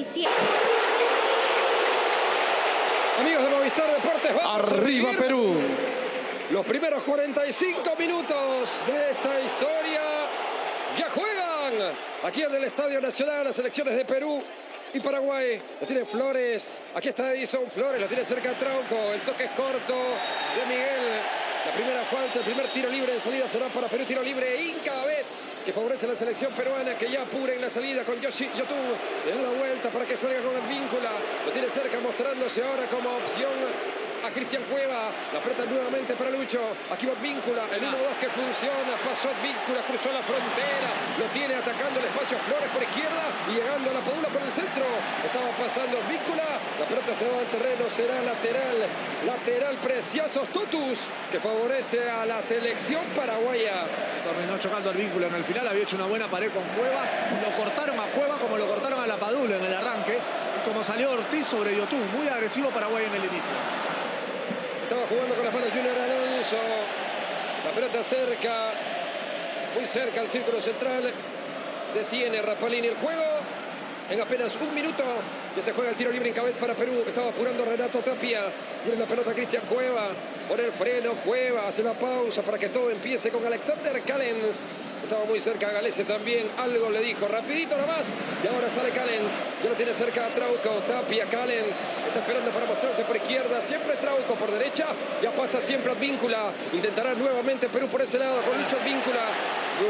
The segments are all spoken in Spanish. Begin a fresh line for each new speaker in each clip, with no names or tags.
27.
Amigos de Movistar Deportes, vamos a
Arriba Perú.
Los primeros 45 minutos de esta historia ya juegan aquí en el Estadio Nacional las selecciones de Perú y Paraguay. Lo tiene Flores, aquí está Edison Flores, lo tiene cerca Trauco, el toque es corto de Miguel. La primera falta, el primer tiro libre de salida será para Perú, tiro libre Incabet que favorece a la selección peruana que ya apura en la salida con Yoshi Yotun. Le da la vuelta para que salga con Advíncula. Lo tiene cerca mostrándose ahora como opción a Cristian Cueva. La aprieta nuevamente para Lucho. Aquí va Advíncula. El 1-2 que funciona. Pasó Advíncula, cruzó la frontera. Lo tiene atacando el espacio Flores por izquierda y llegando a la Padula por el centro. Estaba pasando Advíncula. La pelota se va al terreno. Será lateral. Lateral precioso Totus que favorece a la selección paraguaya.
Terminó chocando el vínculo en el final, había hecho una buena pared con Cueva. Lo cortaron a Cueva como lo cortaron a la Padula en el arranque. Y como salió Ortiz sobre Yotun, muy agresivo Paraguay en el inicio.
Estaba jugando con las manos Junior Alonso. La pelota cerca, muy cerca al círculo central. Detiene Rapalini el juego. En apenas un minuto ya se juega el tiro libre en cabeza para Perú. Estaba apurando Renato Tapia. Tiene la pelota Cristian Cueva. Pone el freno Cueva. Hace una pausa para que todo empiece con Alexander Callens. Estaba muy cerca Galese también. Algo le dijo. Rapidito nomás. Y ahora sale Callens. Ya lo tiene cerca a Trauco. Tapia, Callens. Está esperando para mostrarse por izquierda. Siempre Trauco por derecha. Ya pasa siempre Advíncula. Intentará nuevamente Perú por ese lado con Lucho Advíncula.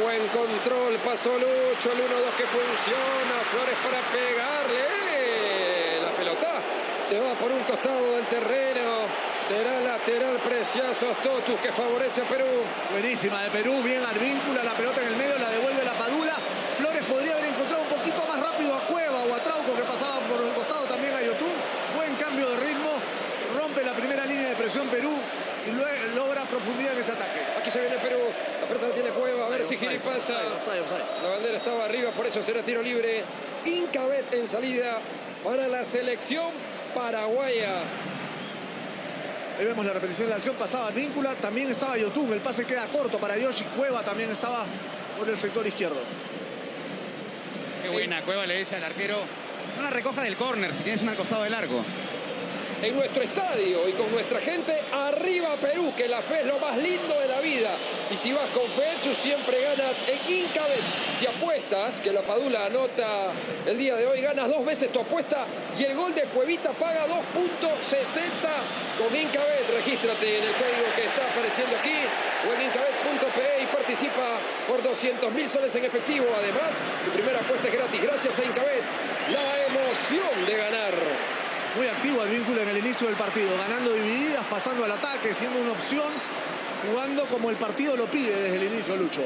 Buen control. Pasó Lucho. El 1-2 que funciona. Flores para pegarle. La pelota se va por un costado del terreno. Será lateral precioso Totus que favorece a Perú.
Buenísima de Perú, bien Arvíncula, la pelota en el medio, la devuelve la Padula. Flores podría haber encontrado un poquito más rápido a Cueva o a Trauco que pasaba por el costado también a Yotun. Buen cambio de ritmo, rompe la primera línea de presión Perú y luego logra profundidad en ese ataque.
Aquí se viene Perú. La tiene Cueva. A ver si Giri pasa. La bandera estaba arriba, por eso será tiro libre. Incabet en salida para la selección paraguaya.
Ahí vemos la repetición de la acción, pasaba Arvíncula, también estaba Yotun, el pase queda corto para Yoshi, Cueva también estaba por el sector izquierdo.
Qué buena, Cueva le dice al arquero, no la recoja del córner si tienes un al costado de largo.
En nuestro estadio y con nuestra gente, arriba Perú, que la fe es lo más lindo de la vida. Y si vas con fe, tú siempre ganas en Incabet. Si apuestas, que la Padula anota el día de hoy, ganas dos veces tu apuesta y el gol de Cuevita paga 2.60 con Incabet. Regístrate en el código que está apareciendo aquí o en incabet.pe y participa por 200 mil soles en efectivo. Además, tu primera apuesta es gratis gracias a Incabet. La emoción de ganar.
Muy activo el vínculo en el inicio del partido, ganando divididas, pasando al ataque, siendo una opción, jugando como el partido lo pide desde el inicio, Lucho.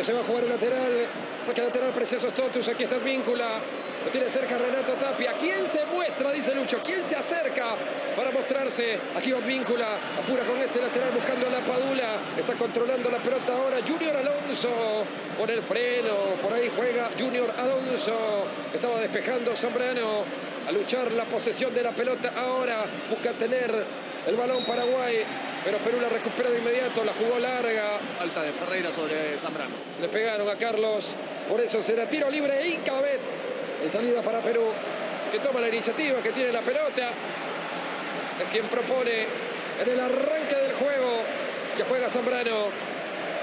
Se va a jugar el lateral. Saca lateral precioso Totus. Aquí está el víncula. Lo tiene cerca Renato Tapia. ¿Quién se muestra? Dice Lucho. ¿Quién se acerca para mostrarse? Aquí va víncula. Apura con ese lateral buscando la Padula. Está controlando la pelota ahora. Junior Alonso. Por el freno. Por ahí juega Junior Alonso. Estaba despejando Zambrano. A luchar la posesión de la pelota ahora. Busca tener el balón Paraguay. Pero Perú la recupera de inmediato. La jugó larga.
Falta de Ferreira sobre Zambrano.
Le pegaron a Carlos. Por eso será tiro libre Incabet. En salida para Perú. Que toma la iniciativa, que tiene la pelota. Es quien propone en el arranque del juego. Que juega Zambrano.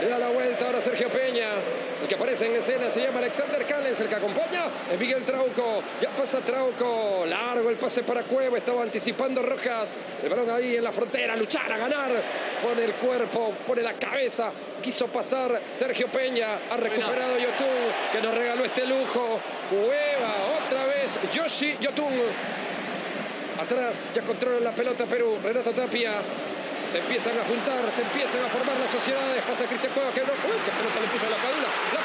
Le da la vuelta ahora Sergio Peña. El que aparece en escena se llama Alexander Callens. El que acompaña es Miguel Trauco. Ya pasa Trauco. Largo el pase para Cueva. Estaba anticipando Rojas. El balón ahí en la frontera. Luchar a ganar. Pone el cuerpo, pone la cabeza. Quiso pasar Sergio Peña. Ha recuperado Yotun. Que nos regaló este lujo. Cueva otra vez. Yoshi Yotun. Atrás ya controla la pelota Perú. Renato Tapia. Se empiezan a juntar, se empiezan a formar las sociedades. Pasa Cristian Cueva que no. ¡Uy! ¡Qué pelota le puso a la Padula! ¡La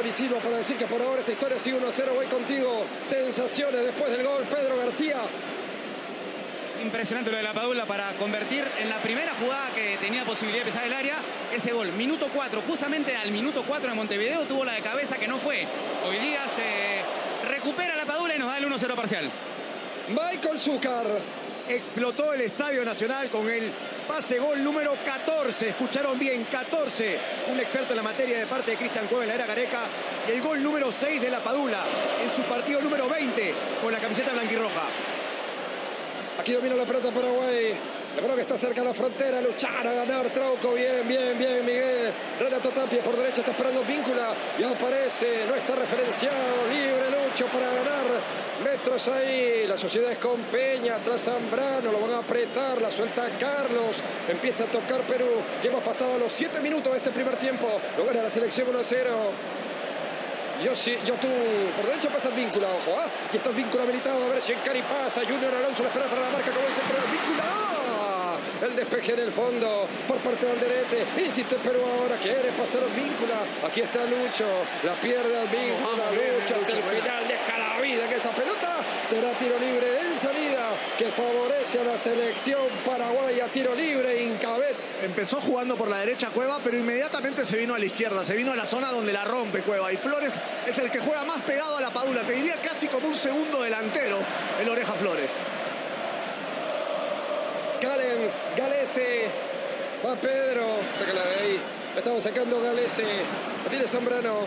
Y
Anthony Silva para decir que por ahora esta historia sigue 1 a 0. Voy contigo. Sensaciones después del gol. Pedro García.
Impresionante lo de la Padula para convertir en la primera jugada que tenía posibilidad de pisar el área ese gol. Minuto 4, justamente al minuto 4 de Montevideo tuvo la de cabeza que no fue. Hoy día se recupera la Padula y nos da el 1-0 parcial.
Michael Zúcar.
explotó el Estadio Nacional con el pase gol número 14. Escucharon bien, 14. Un experto en la materia de parte de Cristian Cueva en la era Gareca. Y el gol número 6 de la Padula en su partido número 20 con la camiseta blanquirroja.
Aquí domina la pelota Paraguay. La pelota que está cerca de la frontera. Luchar a ganar Trauco. Bien, bien, bien, Miguel. Renato Tapia por derecha está esperando Víncula. Y aparece. No está referenciado. Libre Lucho para ganar. Metros ahí. La sociedad es con Peña. Atrás Zambrano. Lo van a apretar. La suelta Carlos. Empieza a tocar Perú. Ya hemos pasado los 7 minutos de este primer tiempo. Lo gana la selección 1 a 0. Yoshi, Yotun, por derecha pasa el víncula, ojo, ¿ah? Y está el víncula habilitado, a ver si Encari pasa, Junior Alonso la espera para la marca, como el centro. El despeje en el fondo por parte de Alderete. Insiste Perú ahora, quiere pasar víncula. Aquí está Lucho, la pierde al víncula, Lucho hasta el final, deja la vida en esa pelota. Será tiro libre en salida que favorece a la selección paraguaya. Tiro libre, Incabet.
Empezó jugando por la derecha Cueva, pero inmediatamente se vino a la izquierda, se vino a la zona donde la rompe Cueva. Y Flores es el que juega más pegado a la Padula, te diría casi como un segundo delantero, el Oreja Flores.
Galens, Galese, va Pedro, sácala de ahí. Estamos sacando Galese, la tiene Zambrano,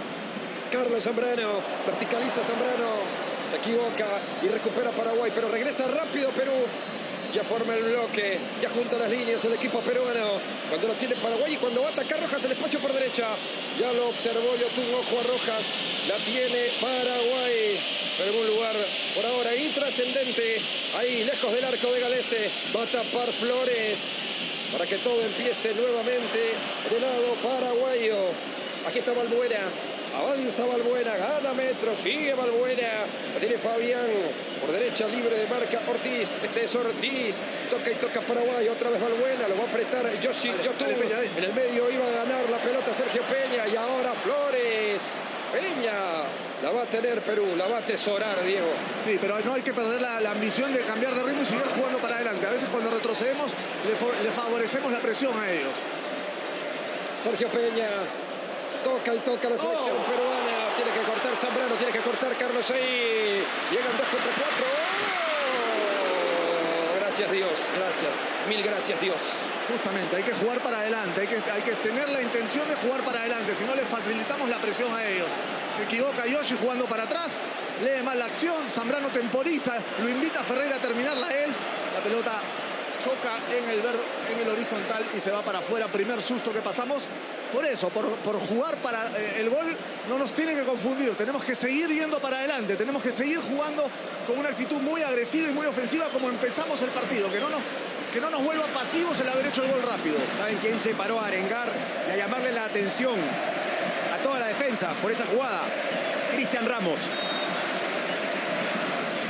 Carlos Zambrano, verticaliza Zambrano, se equivoca y recupera Paraguay, pero regresa rápido Perú. Ya forma el bloque, ya junta las líneas el equipo peruano. Cuando lo tiene Paraguay y cuando va a atacar Rojas el espacio por derecha. Ya lo observó Yotun Ojo a Rojas. La tiene Paraguay. En algún lugar por ahora intrascendente. Ahí lejos del arco de Galese. Va a tapar Flores. Para que todo empiece nuevamente del lado paraguayo. Aquí está Balbuena. Avanza Balbuena, gana metro, sigue Balbuena. La tiene Fabián. Por derecha libre de marca Ortiz. Este es Ortiz. Toca y toca Paraguay. Otra vez Balbuena. Lo va a apretar Yoshi Yotun. En el medio iba a ganar la pelota Sergio Peña. Y ahora Flores. Peña. La va a tener Perú. La va a atesorar Diego.
Sí, pero no hay que perder la, la ambición de cambiar de ritmo y seguir jugando para adelante. A veces cuando retrocedemos le favorecemos la presión a ellos.
Sergio Peña. Toca y toca la selección
Oh.
peruana. Tiene que cortar Zambrano, tiene que cortar Carlos ahí. Llegan dos contra cuatro. ¡Oh! Gracias Dios, gracias. Mil gracias Dios.
Justamente, hay que jugar para adelante, hay que, hay que tener la intención de jugar para adelante, si no le facilitamos la presión a ellos. Se equivoca Yoshi jugando para atrás, lee mal la acción, Zambrano temporiza, lo invita a Ferreira a terminarla él, la pelota choca en el, ver- en el horizontal y se va para afuera, primer susto que pasamos. Por eso, por, por jugar para eh, el gol, no nos tiene que confundir, tenemos que seguir yendo para adelante, tenemos que seguir jugando con una actitud muy agresiva y muy ofensiva como empezamos el partido, que no nos, que no nos vuelva pasivos el haber hecho el gol rápido.
¿Saben quién se paró a arengar y a llamarle la atención a toda la defensa por esa jugada? Cristian Ramos.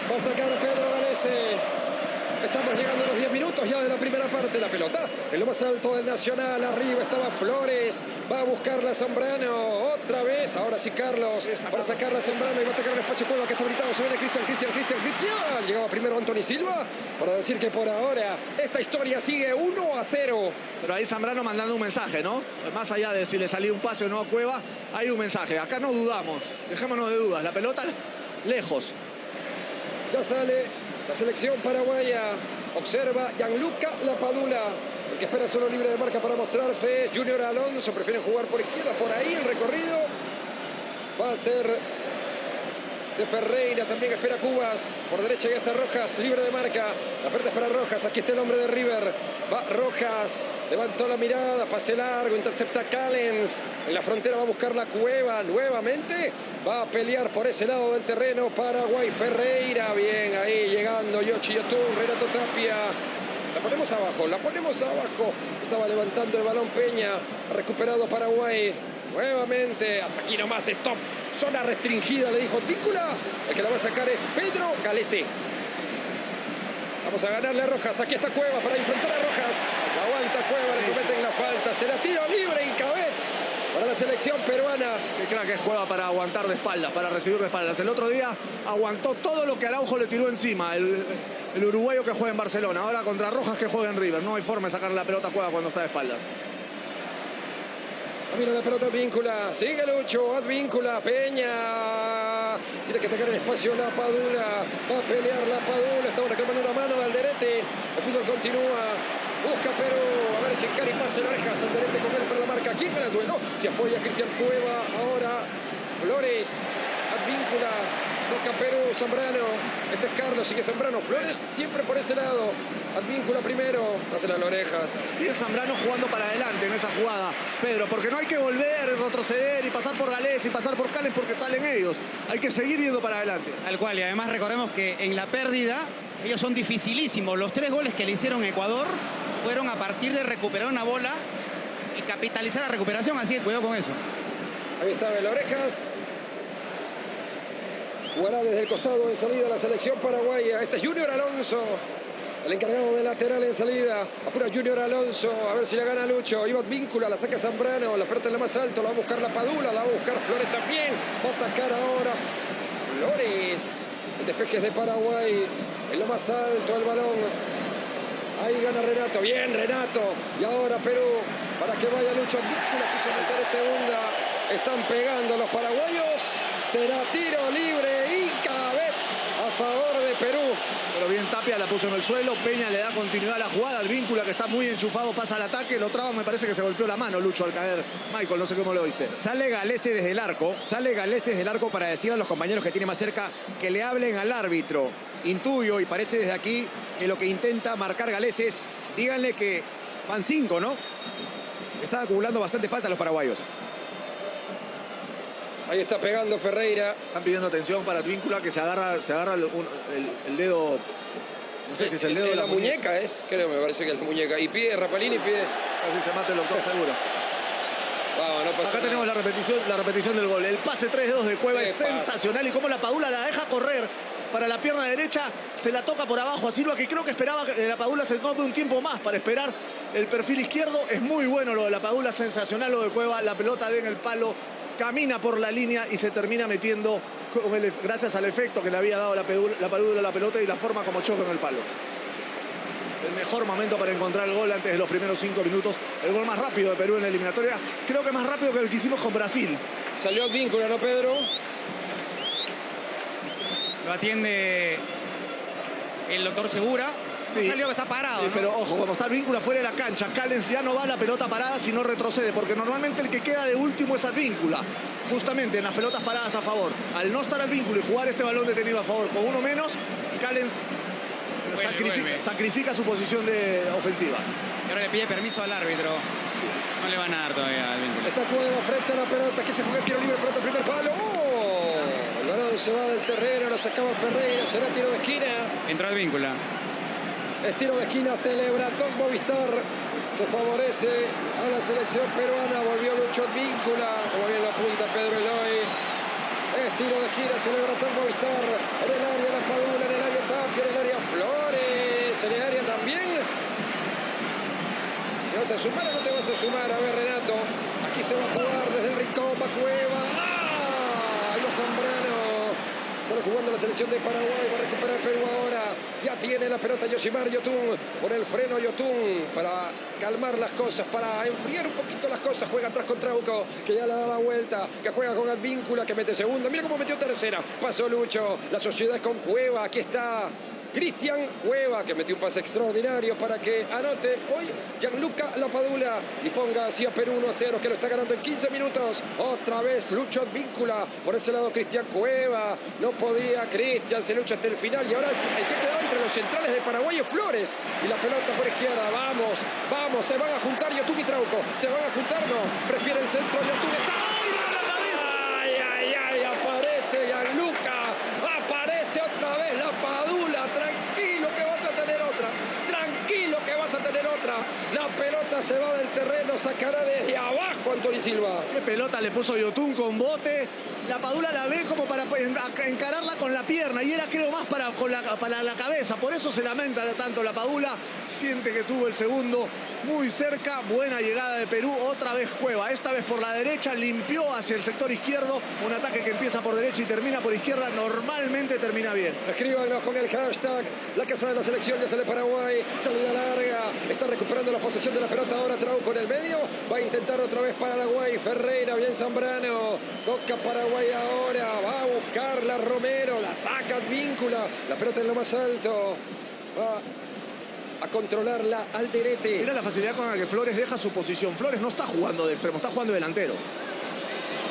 Va a sacar Pedro Galese. Estamos llegando a los 10 minutos ya de la primera parte. La pelota en lo más alto del Nacional. Arriba estaba Flores. Va a buscarla Zambrano. Otra vez. Ahora sí Carlos, para sacarla Zambrano y va a atacar el espacio Cueva que está habilitado. Se viene Cristian, Cristian, Cristian, Cristian. Llegaba primero Anthony Silva para decir que por ahora esta historia sigue 1 a 0.
Pero ahí Zambrano mandando un mensaje, ¿no? Más allá de si le salía un pase o no a Cueva, hay un mensaje. Acá no dudamos, dejémonos de dudas. La pelota lejos.
Ya sale la selección paraguaya. Observa Gianluca Lapadula. El que espera solo libre de marca para mostrarse Junior Alonso. Prefiere jugar por izquierda, por ahí el recorrido. Va a ser de Ferreira. También espera Cubas. Por derecha ya está Rojas, libre de marca. La pelota es para Rojas. Aquí está el hombre de River. Va Rojas. Levantó la mirada. Pase largo. Intercepta Callens. En la frontera va a buscar la cueva nuevamente. Va a pelear por ese lado del terreno Paraguay. Ferreira. Bien ahí llegando. Yoshi Yotun. Renato Tapia. La ponemos abajo, la ponemos abajo. Estaba levantando el balón Peña. Recuperado Paraguay. Nuevamente, hasta aquí nomás, stop. Zona restringida, le dijo Vícula. El que la va a sacar es Pedro Galese. Vamos a ganarle a Rojas. Aquí está Cueva para enfrentar a Rojas. La aguanta Cueva, le cometen la falta. Será tiro libre en cabeza para la selección peruana.
Que crack que juega para aguantar de espaldas, para recibir de espaldas. El otro día aguantó todo lo que Araujo le tiró encima. El, el uruguayo que juega en Barcelona. Ahora contra Rojas que juega en River. No hay forma de sacarle la pelota a Cueva cuando está de espaldas.
Mira la pelota Advíncula. Sigue Lucho. Advíncula. Peña. Tiene que atacar el espacio la Padula. Va a pelear la Padula. Estaba reclamando una mano de Alderete. El fútbol continúa. Busca Perú. A ver si el Cari pasa en orejas. Alderete con él para la marca. ¿Quién gana el duelo? Se apoya Cristian Cueva. Ahora Flores. Advíncula. Toca Perú, Zambrano. Este es Carlos, sigue Zambrano. Flores siempre por ese lado. Advíncula primero. Hace las orejas.
Y el Zambrano jugando para adelante en esa jugada. Pedro, porque no hay que volver, retroceder y pasar por Gales y pasar por Calen porque salen ellos. Hay que seguir yendo para adelante.
Al cual, y además recordemos que en la pérdida ellos son dificilísimos. Los tres goles que le hicieron Ecuador fueron a partir de recuperar una bola y capitalizar la recuperación, así que cuidado con eso.
Ahí está Orejas. Jugará desde el costado de salida la selección paraguaya. Este es Junior Alonso. El encargado de lateral en salida. Apura Junior Alonso. A ver si la gana Lucho. Iván Víncula. La saca Zambrano. La pelota en la más alto. La va a buscar la Padula. La va a buscar Flores también. Va a atacar ahora Flores. El despeje es de Paraguay. En lo más alto el balón. Ahí gana Renato. Bien, Renato. Y ahora Perú. Para que vaya Lucho. Víncula quiso meter en segunda. Están pegando los paraguayos. Será tiro libre favor de Perú.
Pero bien Tapia la puso en el suelo. Peña le da continuidad a la jugada. El vínculo que está muy enchufado pasa al ataque. Lo traba, me parece que se golpeó la mano Lucho al caer. Michael, no sé cómo lo viste.
Sale Galese desde el arco. Sale Galese desde el arco para decir a los compañeros que tiene más cerca que le hablen al árbitro. Intuyo y parece desde aquí que lo que intenta marcar Galese es díganle que van cinco, ¿no? Están acumulando bastante falta los paraguayos.
Ahí está pegando Ferreira.
Están pidiendo atención para Advíncula que se agarra, se agarra el, un- el- el dedo. No sé si es el dedo de
la, muñeca, es, creo, me parece que es la muñeca. Y pide Rapalini, pide.
Casi se mata el doctor seguro.
Vamos, no pasa
Acá
nada.
tenemos la repetición, la repetición del gol. El pase 3 dedos de Cueva
Qué
es
pase.
sensacional y cómo la Padula la deja correr para la pierna derecha, se la toca por abajo a Silva, que creo que esperaba que la Padula se tome un tiempo más para esperar el perfil izquierdo. Es muy bueno lo de la Padula, sensacional lo de Cueva, la pelota de en el palo, camina por la línea y se termina metiendo con el- gracias al efecto que le había dado la, Padula- la a la pelota y la forma como choca en el palo. El mejor momento para encontrar el gol antes de los primeros cinco minutos. El gol más rápido de Perú en la eliminatoria. Creo que más rápido que el que hicimos con Brasil.
Salió Advíncula, ¿no, Pedro?
Lo atiende el doctor Segura.
Sí.
Salió que está parado.
Sí,
¿no?
pero ojo, cuando está el vínculo fuera de la cancha, Callens ya no va a la pelota parada si no retrocede, porque normalmente el que queda de último es Advíncula. Justamente en las pelotas paradas a favor. Al no estar al vínculo y jugar este balón detenido a favor con uno menos, Callens sacrifica, su posición de ofensiva.
Y ahora le pide permiso al árbitro. No le van a dar todavía al vínculo.
Está Cueva frente a la pelota que se juega el tiro libre, pelota primer palo. ¡Oh! El balón se va del terreno, lo sacaba Ferreira, será tiro de esquina.
Entró al vínculo.
Es tiro de esquina, celebra Tom Movistar, que favorece a la selección peruana. Volvió Lucho Advíncula, como bien lo apunta Pedro Eloy. Es tiro de esquina, celebra Tom Movistar. En el área la Padula, en el área Tapia, en el área Flores, en el área también. ¿Te vas a sumar o no te vas a sumar? A ver, Renato. Aquí se va a jugar desde el rincón, va Cueva. ¡Ah! Zambrano. Sale jugando la selección de Paraguay. Va a recuperar Perú ahora. Ya tiene la pelota Yoshimar Yotun. Por el freno Yotun. Para calmar las cosas. Para enfriar un poquito las cosas. Juega atrás con Trauco. Que ya le da la vuelta. Que juega con Advíncula. Que mete segunda. Mira cómo metió tercera. Pasó Lucho. La sociedad con Cueva. Aquí está Cristian Cueva, que metió un pase extraordinario para que anote hoy Gianluca Lapadula y ponga así a Perú 1 a 0, que lo está ganando en 15 minutos. Otra vez Lucho Advíncula, por ese lado Cristian Cueva, no podía Cristian, se lucha hasta el final y ahora el que quedó entre los centrales de Paraguay es Flores y la pelota por izquierda, vamos, vamos, se van a juntar Yotun y Trauco, se van a juntar, no, prefiere el centro está ¡Ay, ay, ay! Aparece Gianluca, aparece otra vez la Padula, tranquilo que vas a tener otra, tranquilo que vas a tener otra. La pelota se va del terreno, sacará desde abajo Antonio Silva.
Qué pelota le puso Yotun con bote. La Padula la ve como para encararla con la pierna y era creo más para, con la, para la cabeza. Por eso se lamenta tanto la Padula. Siente que tuvo el segundo muy cerca. Buena llegada de Perú. Otra vez Cueva. Esta vez por la derecha. Limpió hacia el sector izquierdo. Un ataque que empieza por derecha y termina por izquierda. Normalmente termina bien.
Escríbanos con el hashtag. La casa de la selección ya sale Paraguay. Salida larga. Está recuperando la posesión de la pelota ahora Trauco en el medio. Va a intentar otra vez Paraguay. Ferreira, bien Zambrano. Toca Paraguay ahora. Va a buscarla Romero. La saca Víncula. La pelota en lo más alto. Va a controlarla Alderete.
Mira la facilidad con la que Flores deja su posición. Flores no está jugando de extremo, está jugando de delantero.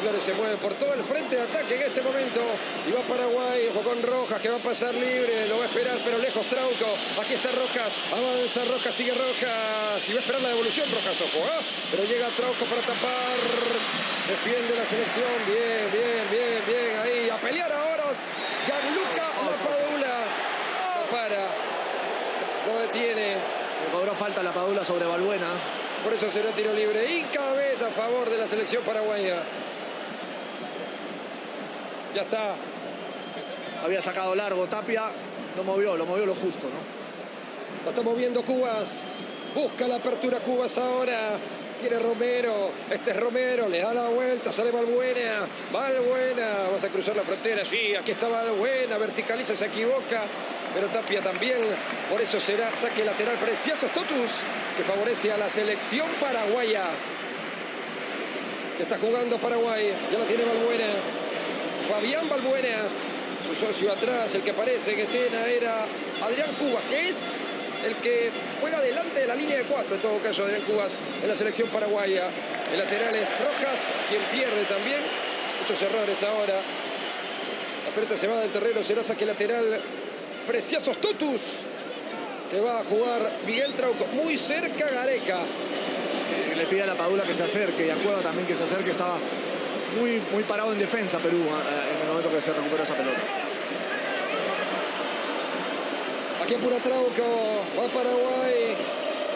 Flores se mueve por todo el frente de ataque en este momento. Y va Paraguay, ojo con Rojas, que va a pasar libre. Lo va a esperar, pero lejos Trauco. Aquí está Rojas. Avanza Rojas, sigue Rojas. Y va a esperar la devolución Rojas, ojo. ¿eh? Pero llega Trauco para tapar. Defiende la selección. Bien, bien, bien, bien. Ahí a pelear ahora. Gianluca Lapadula. No para. Lo detiene.
Le cobró falta la Padula sobre Balbuena.
Por eso será tiro libre. Y cabeza a favor de la selección paraguaya. Ya está.
Había sacado largo Tapia. Lo movió, lo movió lo justo, ¿no?
La está moviendo Cubas. Busca la apertura Cubas ahora. Tiene Romero. Este es Romero. Le da la vuelta. Sale Valbuena. Valbuena. Vamos a cruzar la frontera. Sí, aquí está Valbuena. Verticaliza, se equivoca. Pero Tapia también. Por eso será saque lateral precioso Totus. Que favorece a la selección paraguaya. Ya está jugando Paraguay. Ya la tiene Valbuena. Fabián Balbuena, su socio atrás, el que aparece en escena era Adrián Cubas, que es el que juega delante de la línea de cuatro, en todo caso Adrián Cubas en la selección paraguaya. El lateral es Rojas, quien pierde también. Muchos errores ahora. La pelota se va del terreno, será saque lateral. Preciosos Totus, que va a jugar Miguel Trauco. Muy cerca Gareca.
Le pide a la Padula que se acerque y a Cueva también que se acerque. Estaba muy, muy parado en defensa Perú en el momento que se recuperó esa pelota.
Aquí apura Trauco, va Paraguay,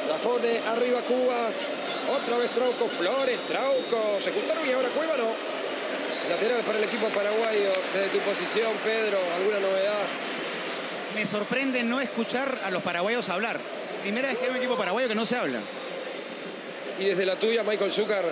la pone arriba Cubas, otra vez Trauco, Flores, Trauco, se juntaron y ahora Cueva no. Lateral para el equipo paraguayo, desde tu posición, Pedro, ¿alguna novedad?
Me sorprende no escuchar a los paraguayos hablar. Primera vez que hay un equipo paraguayo que no se habla.
Y desde la tuya, Michael Zucker,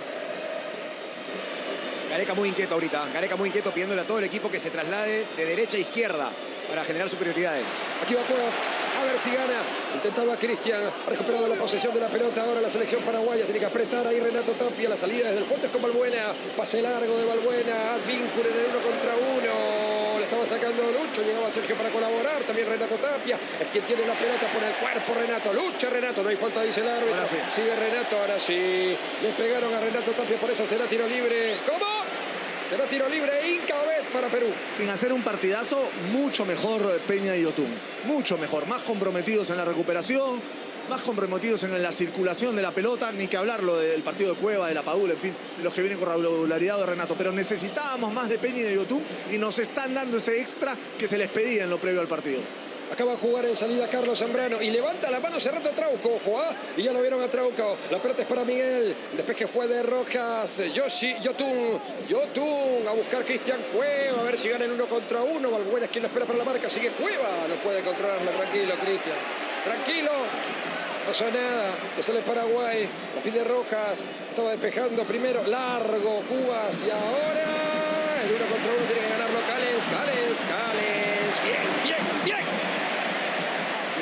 Gareca muy inquieto ahorita. Gareca muy inquieto pidiéndole a todo el equipo que se traslade de derecha a izquierda para generar superioridades.
Aquí va Cueva. A ver si gana. Intentaba Cristian. Ha recuperado la posesión de la pelota. Ahora la selección paraguaya. Tiene que apretar ahí Renato Tapia. La salida desde el fondo es con Balbuena. Pase largo de Balbuena. Advíncula en el uno contra uno. Le estaba sacando Lucho. Llegaba Sergio para colaborar. También Renato Tapia. Es quien tiene la pelota por el cuerpo. Renato. Lucha Renato. No hay falta, dice el árbitro.
Ahora sí.
Sigue Renato. Ahora sí. Le pegaron a Renato Tapia. Por eso será tiro libre. ¿Cómo? Será tiro libre Incabet para Perú.
Sin hacer un partidazo, mucho mejor Peña y Yotun. Mucho mejor. Más comprometidos en la recuperación, más comprometidos en la circulación de la pelota. Ni que hablarlo del partido de Cueva, de la Padula, en fin, los que vienen con regularidad de Renato. Pero necesitábamos más de Peña y de Yotun y nos están dando ese extra que se les pedía en lo previo al partido.
Acaba de jugar en salida Carlos Zambrano y levanta la mano cerrando Trauco, ojo, ¿ah? y ya lo vieron a Trauco. La pelota es para Miguel. El despeje fue de Rojas. Yoshi, Yotun, Yotun a buscar Cristian Cueva, a ver si gana en uno contra uno. Valbuena es quien lo espera para la marca. Sigue Cueva, no puede controlarlo. Tranquilo, Cristian. Tranquilo. No pasa nada, le sale Paraguay, la pide Rojas, estaba despejando primero, largo Cubas y ahora el uno contra uno tiene que ganar Callens, Callens, Callens.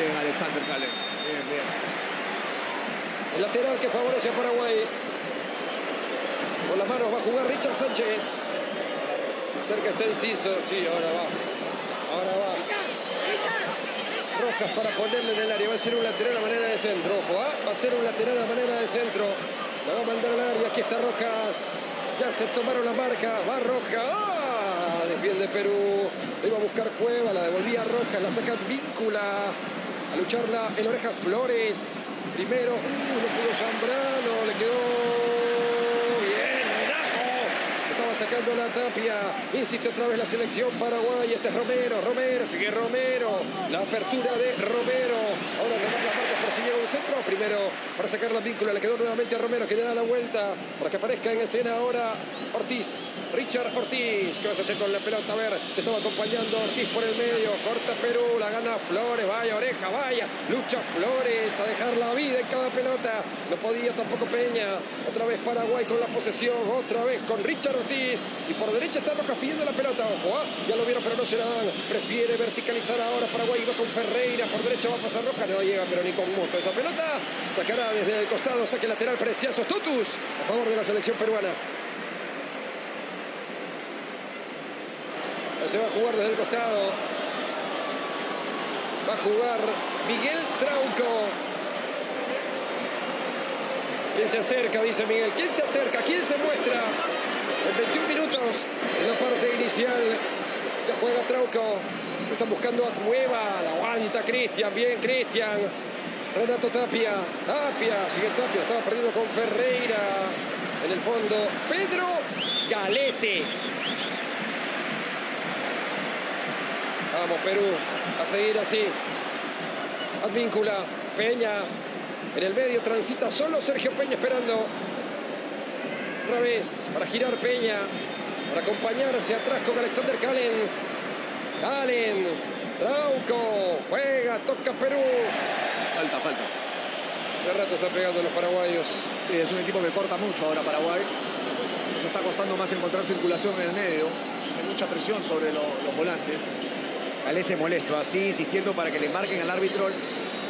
Bien,
Alexander Callens. Bien, bien.
El lateral que favorece a Paraguay. Con las manos va a jugar Richard Sánchez. Cerca está Enciso. Sí, ahora va. Ahora va. Rojas para ponerle en el área. Va a ser un lateral a manera de centro. Ojo, ¿ah? va a ser un lateral a manera de centro. La va a mandar al área. Aquí está Rojas. Ya se tomaron la marca. Va Rojas. ¡Ah! Defiende Perú. Le iba a buscar Cueva. La devolvía Rojas. La saca Víncula. A lucharla el Orejas Flores. Primero. Uh, pudo Zambrano. Le quedó bien. Renato. Estaba sacando la tapia. Insiste otra vez la selección Paraguay. Este es Romero. Romero. Sigue Romero. La apertura de Romero. Ahora tomar las marcas persiguió el centro. Primero para sacar la víncula. Le quedó nuevamente a Romero que le da la vuelta. Para que aparezca en escena ahora Ortiz. Richard Ortiz. ¿Qué vas a hacer con la pelota? A ver. Te estaba acompañando Ortiz por el medio. Corta Perú. La gana Flores. Vaya oreja. Vaya. Lucha Flores. A dejar la vida en cada pelota. No podía tampoco Peña. Otra vez Paraguay con la posesión. Otra vez con Richard Ortiz. Y por derecha está Rojas pidiendo la pelota. Ojo. ¿ah? Ya lo vieron pero no se la dan. Prefiere verticalizar ahora Paraguay. Va con Ferreira. Por derecha va a pasar Rojas. No llega pero ni con Esa pelota sacará desde el costado. Saque lateral precioso. Totus. A favor de la selección peruana. Se va a jugar desde el costado. Va a jugar Miguel Trauco. ¿Quién se acerca? Dice Miguel. ¿Quién se acerca? ¿Quién se muestra? En 21 minutos en la parte inicial. Ya juega Trauco. Están buscando a Cueva. La aguanta Cristian. Bien, Cristian. Renato Tapia. Tapia. Sigue Tapia. Estaba perdiendo con Ferreira. En el fondo, Pedro Galese. Vamos, Perú. A seguir así. Advíncula. Peña. En el medio transita solo Sergio Peña esperando. Otra vez para girar Peña. Para acompañarse atrás con Alexander Callens. Callens. Trauco. Juega. Toca Perú.
Falta, falta.
Hace rato está pegando los paraguayos.
Sí, es un equipo que corta mucho ahora Paraguay. Se está costando más encontrar circulación en el medio. Hay mucha presión sobre lo- los volantes.
Galese molesto, así insistiendo para que le marquen al árbitro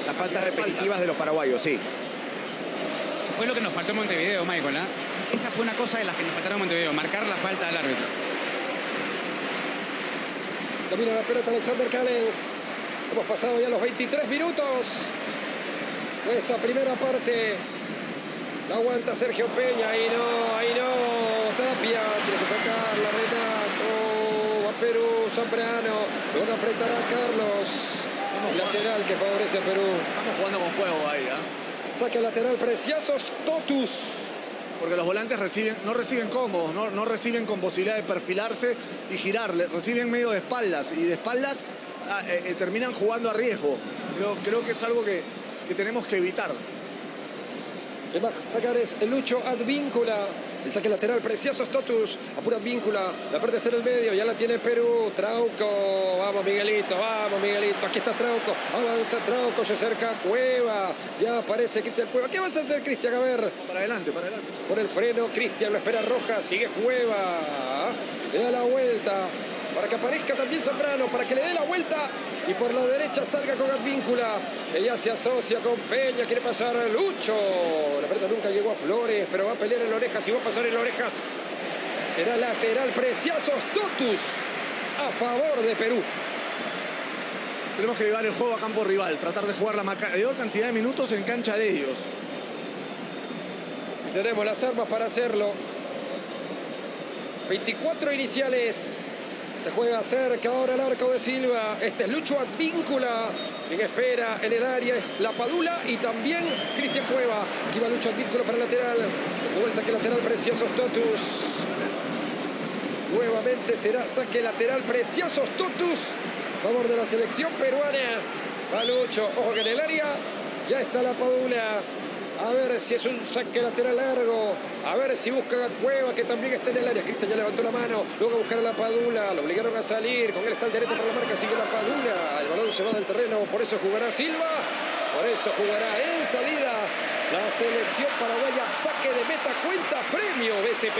las faltas repetitivas de los paraguayos, sí.
Fue lo que nos faltó en Montevideo, Michael. ¿ah? Esa fue una cosa de las que nos faltaron en Montevideo, marcar la falta al árbitro.
Domina la pelota Alexander Callens. Hemos pasado ya los 23 minutos esta primera parte. La aguanta Sergio Peña. Ahí no, ahí no. Tapia. Tiene que sacarla. Renato. Va Perú. Zambrano. Lo van a apretar a Carlos. Lateral que favorece a Perú.
Estamos jugando con fuego ahí, ¿ah?
Saque lateral preciosos. Totus.
Porque los volantes reciben, no reciben cómodos, no, no reciben con posibilidad de perfilarse y girarle, reciben medio de espaldas y de espaldas ah, eh, eh, terminan jugando a riesgo. Creo, creo que es algo que, que tenemos que evitar.
Le va a sacar es el Lucho Advíncula. El saque lateral precioso Totus. Apura Advíncula. La parte está en el medio. Ya la tiene Perú. Trauco. Vamos Miguelito. Vamos Miguelito. Aquí está Trauco. Avanza Trauco. Se acerca Cueva. Ya aparece Cristian Cueva. ¿Qué vas a hacer Cristian? A ver.
Para adelante, para adelante.
Por el freno. Cristian lo espera Roja. Sigue Cueva. Le da la vuelta. Para que aparezca también Zambrano. Para que le dé la vuelta. Y por la derecha salga con Advíncula. Ella se asocia con Peña. Quiere pasar a Lucho. La pelota nunca llegó a Flores. Pero va a pelear en orejas. Y va a pasar en orejas. Será lateral preciosos Totus. A favor de Perú.
Tenemos que llevar el juego a campo rival, tratar de jugar la mayor cantidad de minutos en cancha de ellos.
Y tenemos las armas para hacerlo. 24 iniciales. Se juega cerca ahora el arco de Silva. Este es Lucho Advíncula. Quien espera en el área es La Padula y también Cristian Cueva. Aquí va Lucho Advíncula para el lateral. Jugó el saque lateral precioso Totus. Nuevamente será saque lateral precioso Totus. A favor de la selección peruana. Va Lucho. Ojo que en el área ya está La Padula. A ver si es un saque lateral largo. A ver si busca a Cueva, que también está en el área. Cristian ya levantó la mano. Luego a buscar a la Padula. Lo obligaron a salir. Con él está el derecho para la marca. Sigue la Padula. El balón se va del terreno. Por eso jugará Silva. Por eso jugará en salida la selección paraguaya. Saque de meta. Cuenta premio BCP.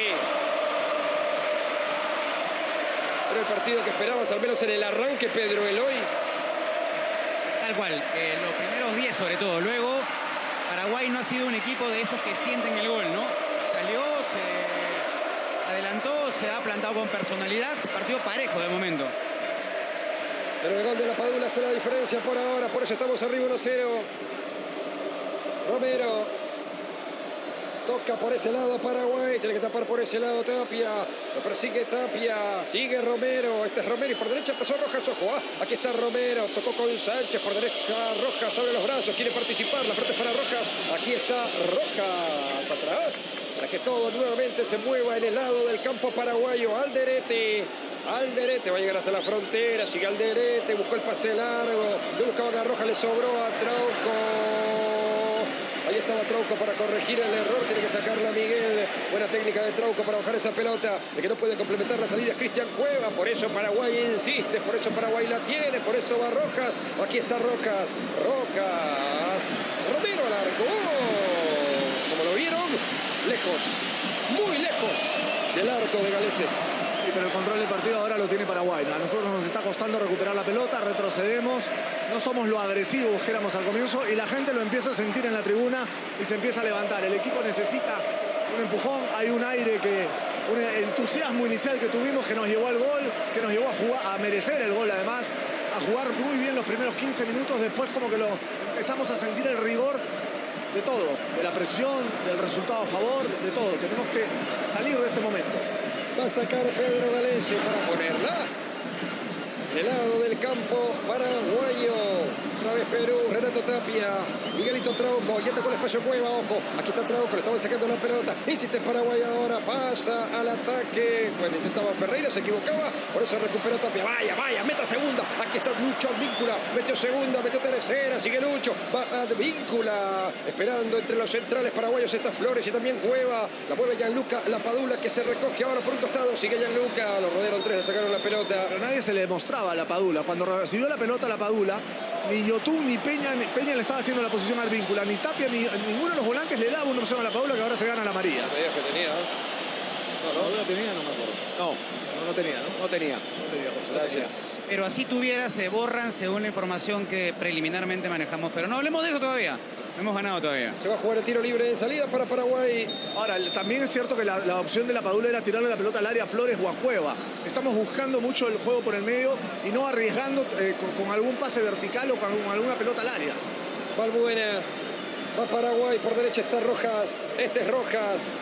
El partido que esperabas, al menos en el arranque, Pedro Eloy.
Tal cual, eh, los primeros 10 sobre todo. Luego, Paraguay no ha sido un equipo de esos que sienten el gol, ¿no? Salió, se adelantó, se ha plantado con personalidad. Partido parejo de momento.
Pero el gol de la Padula hace la diferencia por ahora, por eso estamos arriba 1-0. Romero toca por ese lado Paraguay, tiene que tapar por ese lado Tapia, lo persigue Tapia, sigue Romero, este es Romero y por derecha pasó Rojas, ojo, ah, aquí está Romero, tocó con Sánchez, por derecha Rojas abre los brazos, quiere participar, la parte para Rojas, aquí está Rojas atrás, para que todo nuevamente se mueva en el lado del campo paraguayo, Alderete, Alderete va a llegar hasta la frontera, sigue Alderete, buscó el pase largo, le buscaba a Roja, le sobró a Trauco. Ahí estaba Trauco para corregir el error, tiene que sacarla Miguel. Buena técnica de Trauco para bajar esa pelota. El que no puede complementar la salida Cristian Cueva. Por eso Paraguay insiste, por eso Paraguay la tiene, por eso va Rojas. Aquí está Rojas. Rojas. Romero al arco. ¡Oh! Como lo vieron, lejos, muy lejos del arco de Galese.
Sí, pero el control del partido ahora lo tiene Paraguay. A nosotros nos está costando recuperar la pelota, retrocedemos, no somos lo agresivos que éramos al comienzo y la gente lo empieza a sentir en la tribuna y se empieza a levantar. El equipo necesita un empujón, hay un aire que, un entusiasmo inicial que tuvimos que nos llevó al gol, que nos llevó a jugar, a merecer el gol además, a jugar muy bien los primeros 15 minutos, después como que lo empezamos a sentir el rigor de todo, de la presión, del resultado a favor, de todo. Tenemos que salir de este momento.
Va a sacar Pedro Galese para ponerla. Del lado del campo paraguayo. Otra vez Perú, Renato Tapia, Miguelito Trauco, y con el espacio Cueva, ojo, aquí está Trauco, le estaban sacando la pelota, insiste Paraguay ahora, pasa al ataque, bueno, intentaba Ferreira, se equivocaba, por eso recuperó Tapia, vaya, vaya, meta segunda, aquí está Lucho Víncula, metió segunda, metió tercera, sigue Lucho, va Víncula, esperando entre los centrales paraguayos estas Flores y también Cueva, la mueve Gianluca, la Padula que se recoge ahora por un costado, sigue Gianluca, los rodearon tres, le sacaron la pelota.
Pero nadie se le mostraba a la Padula, cuando recibió la pelota a la Padula, ni Yotun ni Peña, ni Peña le estaba haciendo la posición al víncula, ni Tapia, ni ninguno de los volantes le daba una opción a la Paula que ahora se gana la María.
No que tenía.
No, no. ¿La tenía? No me acuerdo.
No,
No, no tenía, ¿no?
no tenía.
No tenía, por supuesto.
Gracias.
Pero así tuviera, se borran según la información que preliminarmente manejamos. Pero no hablemos de eso todavía. No hemos ganado todavía.
Se va a jugar el tiro libre en salida para Paraguay.
Ahora, también es cierto que la, la opción de la Padula era tirarle la pelota al área Flores o a Cueva. Estamos buscando mucho el juego por el medio y no arriesgando eh, con, con algún pase vertical o con alguna pelota al área.
Balbuena. Va Paraguay, por derecha está Rojas. Este es Rojas.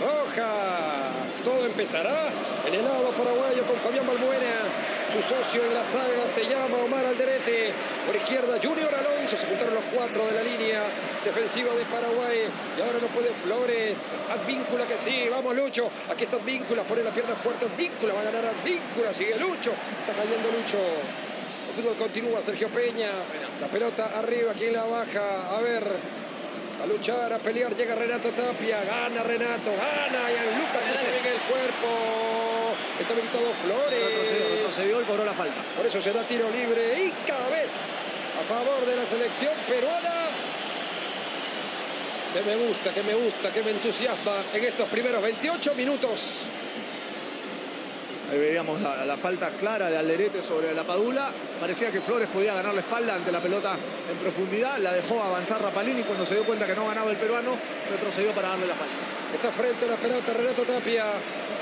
Rojas. Todo empezará en el lado paraguayo con Fabián Balbuena. Su socio en la saga se llama Omar Alderete. Por izquierda Junior Alonso. Se juntaron los cuatro de la línea defensiva de Paraguay. Y ahora no puede Flores. Advíncula que sí. Vamos Lucho. Aquí está Advíncula. Pone la pierna fuerte. Advíncula va a ganar Advíncula. Sigue Lucho. Está cayendo Lucho. El fútbol continúa, Sergio Peña. La pelota arriba, ¿quién la baja? A ver. A luchar, a pelear, llega Renato Tapia, gana Renato, gana, y Lucas que se venga el cuerpo. Está habilitado
Retrocedió,
Flores.
retrocedió y cobró la falta.
Por eso será tiro libre y cabe a favor de la selección peruana. Que me gusta, que me gusta, que me entusiasma en estos primeros 28 minutos.
Ahí veíamos la, la falta clara de Alderete sobre la Padula. Parecía que Flores podía ganar la espalda ante la pelota en profundidad. La dejó avanzar Rapalini cuando se dio cuenta que no ganaba el peruano. Retrocedió para darle la falta.
Está frente a la pelota Renato Tapia.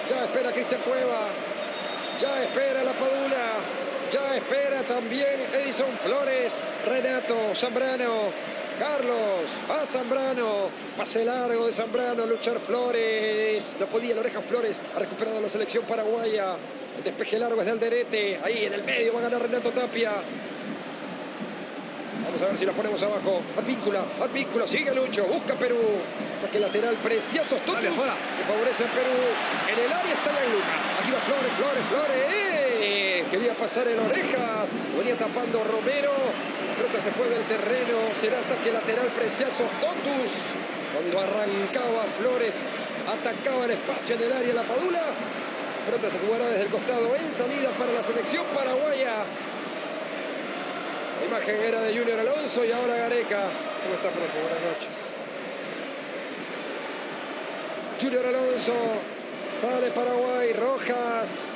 Ya espera Cristian Cueva. Ya espera la Padula. Ya espera también Edison Flores. Renato Zambrano. Carlos, a Zambrano, pase largo de Zambrano, luchar Flores, no podía, la oreja Flores, ha recuperado la selección paraguaya, el despeje largo es de Alderete, ahí en el medio va a ganar Renato Tapia, Vamos a ver si la ponemos abajo. Advíncula, Advíncula, sigue Lucho, busca Perú. Saque lateral precioso, Totus,
Dale,
que favorece a Perú. En el área está Gianluca. Aquí va Flores, Flores, Flores. ¡Eh! Quería pasar en orejas. Venía tapando Romero. La pelota se fue del terreno. Será saque lateral precioso, Totus. Cuando arrancaba Flores, atacaba el espacio en el área la Padula. La pelota se jugará desde el costado en salida para la selección paraguaya. La imagen era de Junior Alonso y ahora Gareca. ¿Cómo está, profe? Buenas noches. Junior Alonso. Sale Paraguay. Rojas.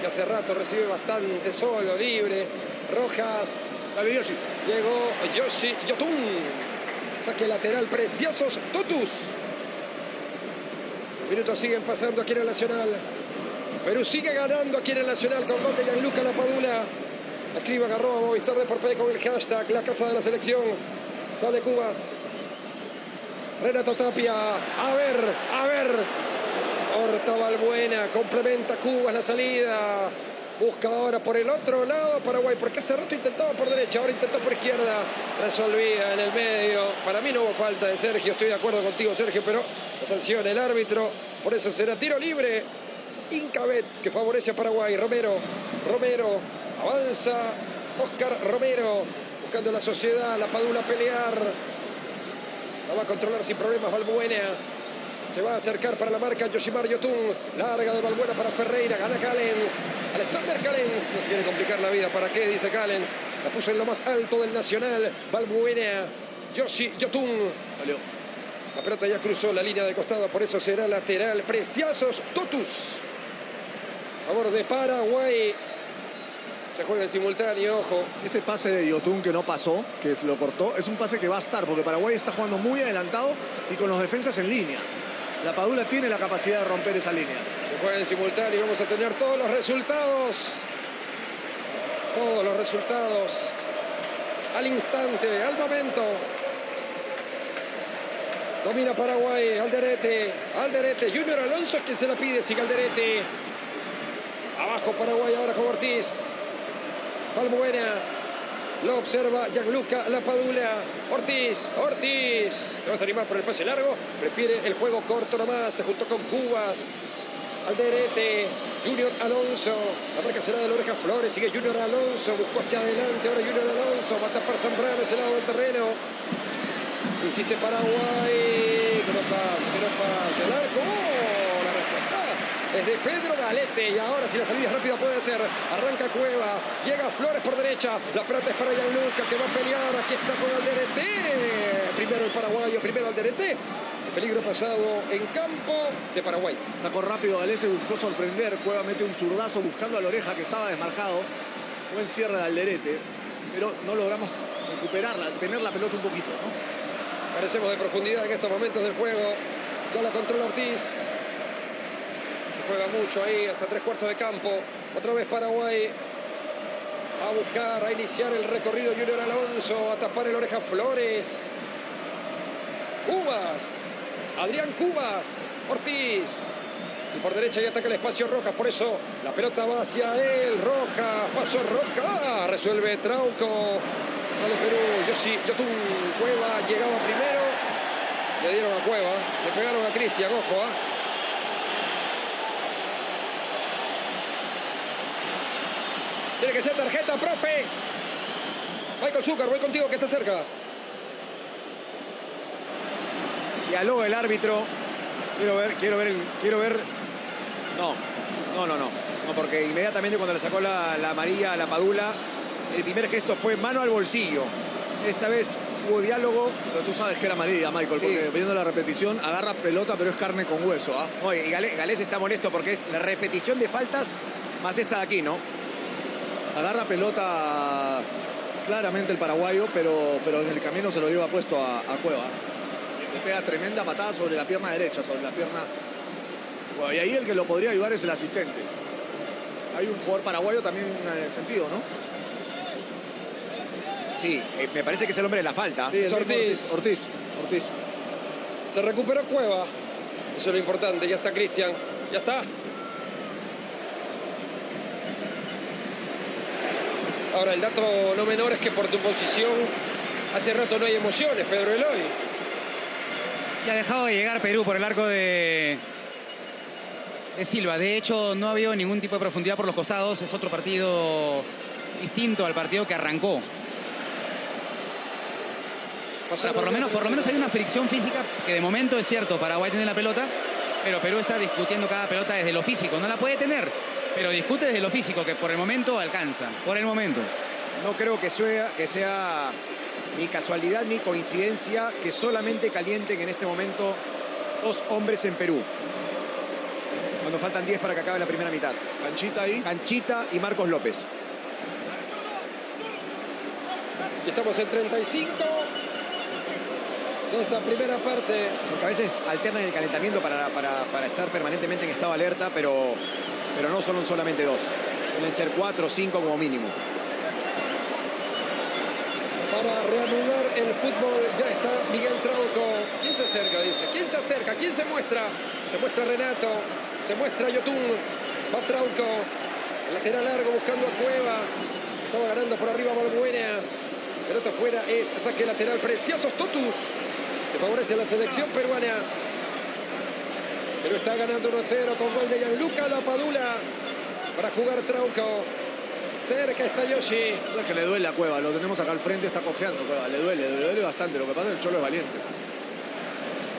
que hace rato recibe bastante solo, libre. Rojas.
Dale, Yoshi.
Llegó Yoshi Yotun. Saque lateral, preciosos Totus. Minutos siguen pasando aquí en el Nacional. Perú sigue ganando aquí en el Nacional con gol de Gianluca Lapadula. Escriba agarró a Movistar de por con el hashtag La Casa de la Selección. Sale Cubas. Renato Tapia. A ver, a ver. Corta Balbuena. Complementa Cubas la salida. Busca ahora por el otro lado Paraguay, porque hace rato intentaba por derecha, ahora intentó por izquierda. Resolvía en el medio. Para mí no hubo falta de Sergio, estoy de acuerdo contigo, Sergio, pero la sanciona el árbitro. Por eso será tiro libre. Incabet que favorece a Paraguay. Romero, Romero, avanza Oscar Romero, buscando la sociedad, la Padula a pelear. La va a controlar sin problemas Valbuena. Se va a acercar para la marca Yoshimar Yotun. Larga de Valbuena para Ferreira. Gana Callens. Alexander Callens. Nos quiere complicar la vida. ¿Para qué? Dice Callens. La puso en lo más alto del Nacional. Valbuena. Yoshi Yotun.
Salió.
La pelota ya cruzó la línea de costado. Por eso será lateral. Preciazos Totus. A favor de Paraguay. Se juega en simultáneo, ojo.
Ese pase de Yotun que no pasó, que lo cortó, es un pase que va a estar, porque Paraguay está jugando muy adelantado y con los defensas en línea. La Padula tiene la capacidad de romper esa línea.
Se juega en simultáneo. Vamos a tener todos los resultados. Todos los resultados. Al instante, al momento. Domina Paraguay, Alderete, Alderete, Junior Alonso es quien se la pide, sigue Alderete. Abajo Paraguay ahora con Ortiz. Balbuena. Lo observa Gianluca Lapadula. Ortiz, Ortiz. Te vas a animar por el pase largo. Prefiere el juego corto nomás. Se juntó con Cubas. Alderete. Junior Alonso. La marca será de la oreja Flores. Sigue Junior Alonso. Buscó hacia adelante. Ahora Junior Alonso. Va a tapar Zambrano ese lado del terreno. Insiste Paraguay. Que no. El arco. ¡Oh! Es de Pedro Galese. Y ahora si la salida es rápida puede ser. Arranca Cueva. Llega Flores por derecha. La pelota es para Gianluca que va a pelear. Aquí está con Alderete. Primero el paraguayo. Primero Alderete. El peligro pasado en campo de Paraguay.
Sacó rápido Galese, buscó sorprender. Cueva mete un zurdazo buscando a la oreja que estaba desmarcado. Buen cierre de Alderete. Pero no logramos recuperarla, tener la pelota un poquito, ¿no?
Carecemos de profundidad en estos momentos del juego. Ya la controla Ortiz. Juega mucho ahí, hasta tres cuartos de campo. Otra vez Paraguay. A buscar, a iniciar el recorrido Junior Alonso. A tapar el oreja Flores. Cubas. Adrián Cubas. Ortiz. Y por derecha ya ataca el espacio Rojas. Por eso la pelota va hacia él. Rojas. Pasó Rojas. Resuelve Trauco. Sale Perú. Yoshi, Yotun. Cueva llegaba primero. Le dieron a Cueva. Le pegaron a Cristian. Ojo, ¿ah? Tiene que ser tarjeta, profe. Michael Zucker, voy contigo que está cerca.
Dialoga el árbitro. Quiero ver, quiero ver, el, quiero ver. No, no, no, no. No, porque inmediatamente cuando le sacó la, la amarilla a la Padula, el primer gesto fue mano al bolsillo. Esta vez hubo diálogo.
Pero tú sabes que era amarilla, Michael, porque
Sí.
viendo la repetición, agarra pelota, pero es carne con hueso, ¿ah?
No, y Gale- Galés está molesto porque es la repetición de faltas más esta de aquí, ¿no?
Agarra pelota claramente el paraguayo, pero, pero en el camino se lo lleva puesto a, a Cueva. Le pega tremenda patada sobre la pierna derecha, sobre la pierna. Bueno, y ahí el que lo podría ayudar es el asistente. Hay un jugador paraguayo también en el sentido, ¿no?
Sí, eh, me parece que es el hombre de la falta.
Sí,
Es
mismo
Ortiz.
Ortiz. Ortiz.
Se recuperó Cueva. Eso es lo importante. Ya está Cristian. Ya está. Ahora, el dato no menor es que por tu posición hace rato no hay emociones, Pedro Eloy.
Y ha dejado de llegar Perú por el arco de, de Silva. De hecho, no ha habido ningún tipo de profundidad por los costados. Es otro partido distinto al partido que arrancó. O sea, por lo menos, por lo menos hay una fricción física que de momento es cierto, Paraguay tiene la pelota, pero Perú está discutiendo cada pelota desde lo físico. No la puede tener, pero discute desde lo físico, que por el momento alcanza. Por el momento.
No creo que sea, que sea ni casualidad ni coincidencia que solamente calienten en este momento dos hombres en Perú. cuando faltan 10 para que acabe la primera mitad.
Canchita ahí.
Canchita y Marcos López.
Y estamos en 35 de esta primera parte.
Porque a veces alternan el calentamiento para, para- para estar permanentemente en estado de alerta, pero, pero no son solamente dos. Suelen ser cuatro o cinco como mínimo.
Para reanudar el fútbol ya está Miguel Trauco. ¿Quién se acerca? Dice. ¿Quién se acerca? ¿Quién se muestra? Se muestra Renato. Se muestra Yotun. Va Trauco. El lateral largo buscando a Cueva. Estaba ganando por arriba Balbuena. Pelota fuera es saque lateral. Preciosos Totus. Que favorece a la selección peruana. Pero está ganando 1 a 0 con gol de Gianluca Lapadula. Para jugar Trauco. Cerca está Yoshi.
No es que le duele a Cueva, lo tenemos acá al frente, está cojeando Cueva, le duele, le duele bastante. Lo que pasa es que el Cholo es valiente.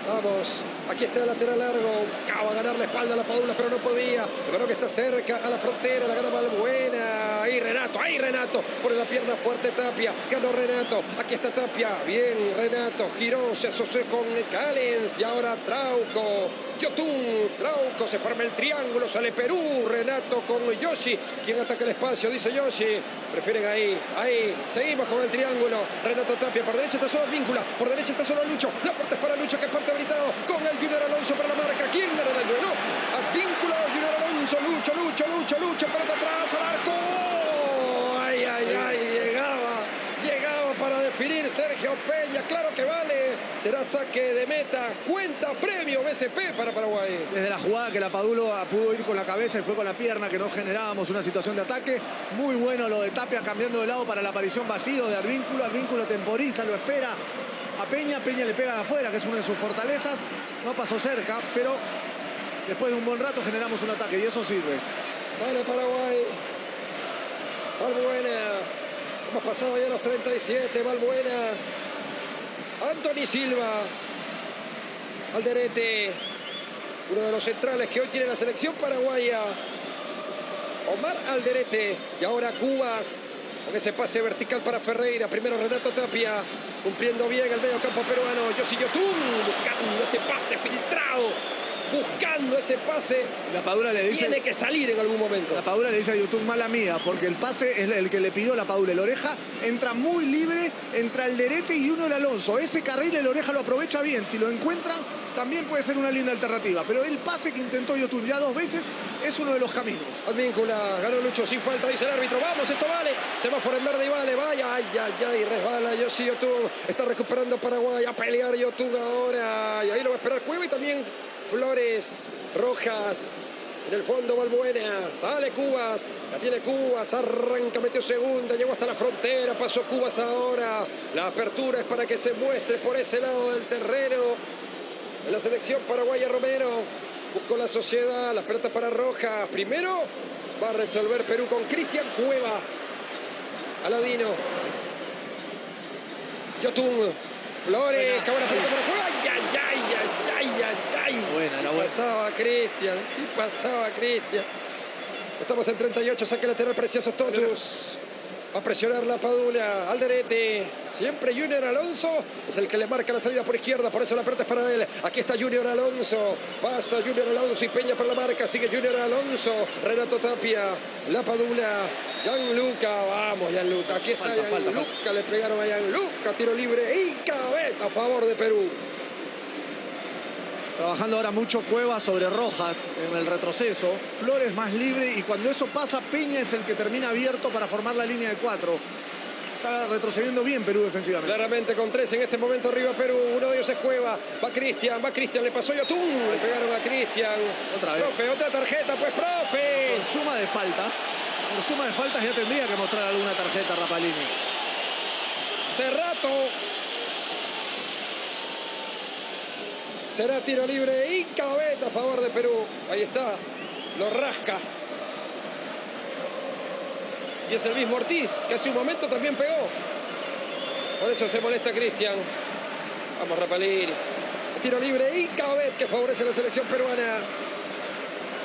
Vamos, aquí está el lateral largo. Acaba de ganar la espalda a la Padula, pero no podía. El balón que está cerca a la frontera, la gana Balbuena. Ahí Renato, ahí Renato. Pone la pierna fuerte Tapia. Ganó Renato. Aquí está Tapia. Bien, Renato. Giró, se asoció con Callens. Y ahora Trauco. Yotun, Trauco, se forma el triángulo, sale Perú, Renato con Yoshi, quien ataca el espacio, dice Yoshi, prefieren ahí, ahí, seguimos con el triángulo, Renato Tapia, por derecha está solo Víncula, por derecha está solo Lucho, la puerta es para Lucho que parte habilitado, con el Junior Alonso para la marca, ¿quién gana el duelo? A Víncula, Junior Alonso, Lucho, Lucho, Lucho, Lucho, pelota atrás, al arco, ay, ay, ay, llegaba, llegaba para definir Sergio Peña, claro que vale, será saque de meta, cuenta premio BCP para Paraguay.
Desde la jugada que la Padulo pudo ir con la cabeza y fue con la pierna, que no generábamos una situación de ataque. Muy bueno lo de Tapia cambiando de lado para la aparición vacío de Arvínculo. Arvínculo temporiza, lo espera a Peña. Peña le pega de afuera, que es una de sus fortalezas. No pasó cerca, pero después de un buen rato generamos un ataque y eso sirve.
Sale Paraguay. Valbuena. Hemos pasado ya los 37. Valbuena. Anthony Silva. Alderete. Uno de los centrales que hoy tiene la selección paraguaya. Omar Alderete. Y ahora Cubas. Con ese pase vertical para Ferreira. Primero Renato Tapia. Cumpliendo bien el medio campo peruano. Yoshi Yotun. Buscando ese pase filtrado. Buscando ese pase.
La Padula le dice...
Tiene que salir en algún momento.
La Padula le dice a YouTube, mala mía, porque el pase es el que le pidió la Padula. El Oreja entra muy libre, entra el Derete y uno el Alonso. Ese carril el Oreja lo aprovecha bien. Si lo encuentran, también puede ser una linda alternativa. Pero el pase que intentó YouTube ya dos veces es uno de los caminos.
Advíncula, ganó Lucho sin falta, dice el árbitro. Vamos, esto vale. Semáforo en verde y vale. Vaya, ay, ay, ay, resbala. Yoshi Yotun. Está recuperando Paraguay. A pelear Yotun ahora. Y ahí lo va a esperar Cueva y también Flores Rojas. En el fondo Balbuena, sale Cubas, la tiene Cubas, arranca, metió segunda, llegó hasta la frontera, pasó Cubas ahora. La apertura es para que se muestre por ese lado del terreno. En la selección paraguaya Romero, buscó la sociedad, las pelotas para Rojas. Primero va a resolver Perú con Cristian Cueva. Aladino. Yotun. Flores, buena pelota para Cueva. Ay, ay, ay, ay, ay, ay, ay.
Buena, era
Sí
buena.
pasaba Cristian, sí pasaba Cristian. Estamos en 38, saque lateral precioso Totus. Va a presionar la Padula, Alderete. Siempre Junior Alonso es el que le marca la salida por izquierda, por eso la pelota es para él. Aquí está Junior Alonso. Pasa Junior Alonso y Peña por la marca. Sigue Junior Alonso. Renato Tapia, la Padula. Gianluca, vamos Gianluca. Aquí está
Falta, falta,
Gianluca. Le pegaron a Gianluca. Tiro libre y cabeza a favor de Perú.
Trabajando ahora mucho Cueva sobre Rojas en el retroceso. Flores más libre y cuando eso pasa, Peña es el que termina abierto para formar la línea de cuatro. Está retrocediendo bien Perú defensivamente.
Claramente con tres en este momento arriba Perú. Uno de ellos es Cueva. Va Cristian, va Cristian, le pasó Yotun. Le pegaron a Cristian.
Otra vez.
Profe, otra tarjeta, pues, profe.
Por suma de faltas, por suma de faltas ya tendría que mostrar alguna tarjeta Rapalini.
Cerrato. Será tiro libre y cabeta a favor de Perú. Ahí está. Lo rasca. Y es el mismo Ortiz, que hace un momento también pegó. Por eso se molesta Cristian. Vamos, Rapalini. Tiro libre y cabet que favorece a la selección peruana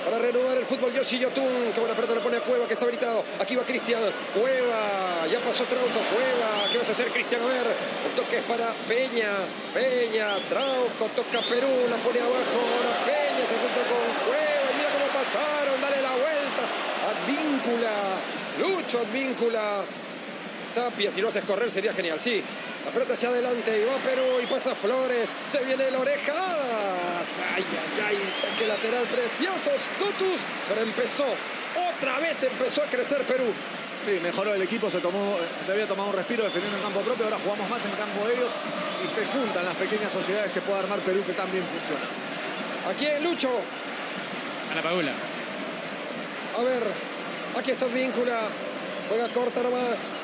para renovar el fútbol. Yoshi Yotun, que buena pelota le pone a Cueva, que está habilitado. Aquí va Cristian. Cueva, ya pasó Trauco. Cueva, ¿qué vas a hacer, Cristian? A ver, un toque es para Peña. Peña, Trauco, toca Perú, la pone abajo. Ahora Peña se junta con Cueva. Mira cómo pasaron, dale la vuelta. Advíncula, Lucho Advíncula. Tapia, si lo haces correr sería genial, sí. La pelota hacia adelante y va Perú y pasa Flores. Se viene el orejas. Ay, ay, ay. Saque lateral preciosos. Tutus. Pero empezó. Otra vez empezó a crecer Perú.
Sí, mejoró el equipo, se, tomó, se había tomado un respiro defendiendo en campo propio, ahora jugamos más en campo de ellos y se juntan las pequeñas sociedades que puede armar Perú que también funciona.
Aquí en Lucho.
A la Padula.
A ver, aquí está Víncula. Juega corta nomás.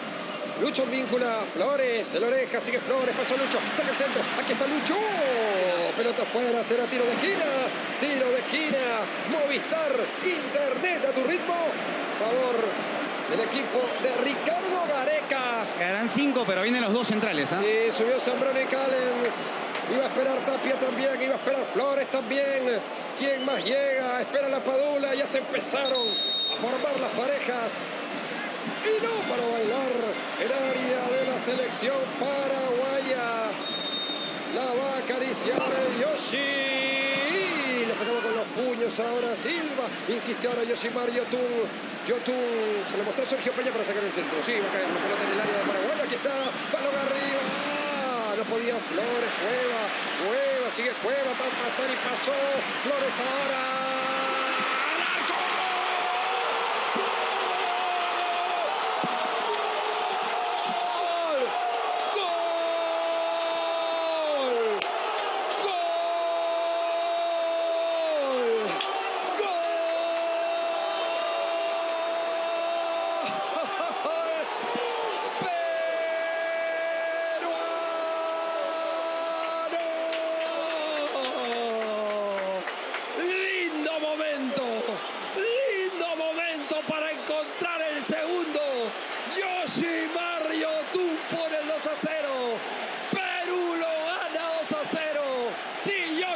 Lucho Víncula, Flores, el oreja, sigue Flores, pasó Lucho, saca el centro, aquí está Lucho, pelota afuera, será tiro de esquina, tiro de esquina, Movistar, Internet a tu ritmo, favor del equipo de Ricardo Gareca.
Quedarán cinco, pero vienen los dos centrales. ¿ah?
Sí, subió Zambrano y Callens. Iba a esperar Tapia también, iba a esperar Flores también. ¿Quién más llega? Espera la Padula, ya se empezaron a formar las parejas. Y no para bailar el área de la selección paraguaya. La va a acariciar el Yoshi. La sacaba con los puños ahora Silva. Insiste ahora Yoshimar Yotun. Yotun se le mostró Sergio Peña para sacar el centro. Sí, va a caer la pelota en el área de Paraguay. Aquí está. Balón arriba. Ah, no podía Flores. Cueva. Cueva. Sigue Cueva para pasar y pasó. Flores ahora.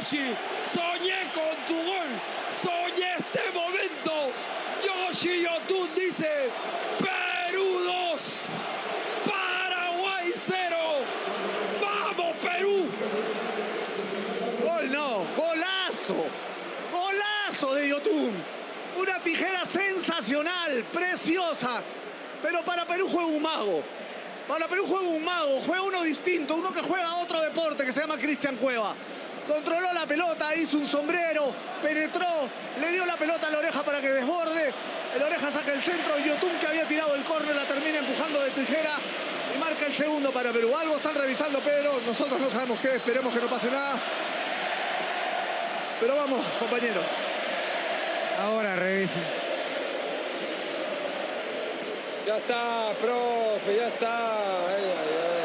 Soñé con tu gol. Soñé este momento. Yoshi Yotun dice Perú 2. Paraguay 0. ¡Vamos, Perú!
Gol no, golazo. Golazo de Yotun. Una tijera sensacional, preciosa. Pero para Perú juega un mago. Para Perú juega uno distinto, uno que juega otro deporte que se llama Cristian Cueva controló la pelota, hizo un sombrero, penetró, le dio la pelota a la oreja para que desborde. El oreja saca el centro y Yotun que había tirado el córner la termina empujando de tijera y marca el segundo para Perú. Algo están revisando Pedro, nosotros no sabemos qué, esperemos que no pase nada. Pero vamos, compañero.
Ahora revisen.
Ya está, profe, ya está. Ay, ay, ay.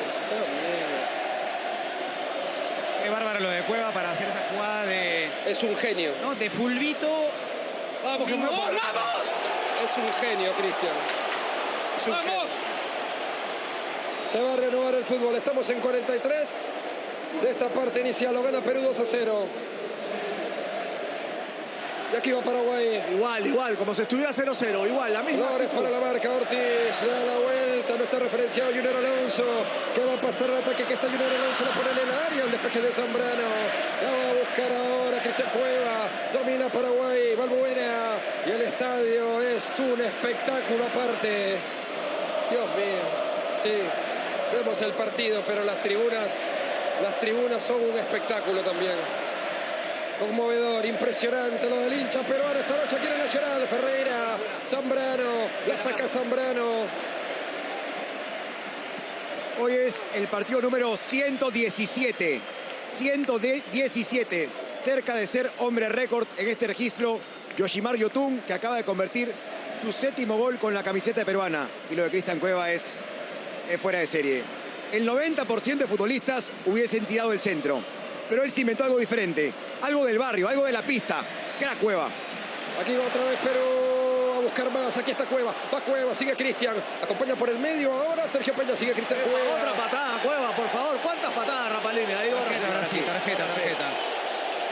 Qué bárbaro lo de Cueva para hacer esa jugada de,
Es un genio.
¿no? de fulbito.
Vamos, que
¡Vamos!
Es un genio, Cristian. Es un genio.
¡Vamos!
Se va a renovar el fútbol. Estamos en 43 de esta parte inicial. Lo gana Perú 2 a 0. Y aquí va Paraguay.
Igual, igual, como si estuviera 0-0, igual, la misma
Flores para la marca, Ortiz le da la vuelta, no está referenciado Junior Alonso, que va a pasar el ataque, que está Junior Alonso, lo pone en el área, el despeje de Zambrano, la va a buscar ahora Cristian Cueva, domina Paraguay, Balbuena, y el estadio es un espectáculo aparte. Dios mío, sí, vemos el partido, pero las tribunas, las tribunas son un espectáculo también. Conmovedor, impresionante lo del hincha peruano esta noche aquí en el Nacional. Ferreira, Zambrano, la saca Zambrano.
Hoy es el partido número 117. 117. Cerca de ser hombre récord en este registro. Yoshimar Yotun, que acaba de convertir su séptimo gol con la camiseta peruana. Y lo de Cristian Cueva es, es fuera de serie. El 90% de futbolistas hubiesen tirado el centro. Pero él se inventó algo diferente. Algo del barrio, algo de la pista. Crack Cueva.
Aquí va otra vez Perú a buscar más. Aquí está Cueva. Va Cueva, sigue Cristian. Acompaña por el medio ahora Sergio Peña. Sigue Cristian Cueva.
Otra patada, Cueva, por favor. ¿Cuántas patadas, Rapalini? Ahí va
Tarjeta, sí, tarjeta, tarjeta.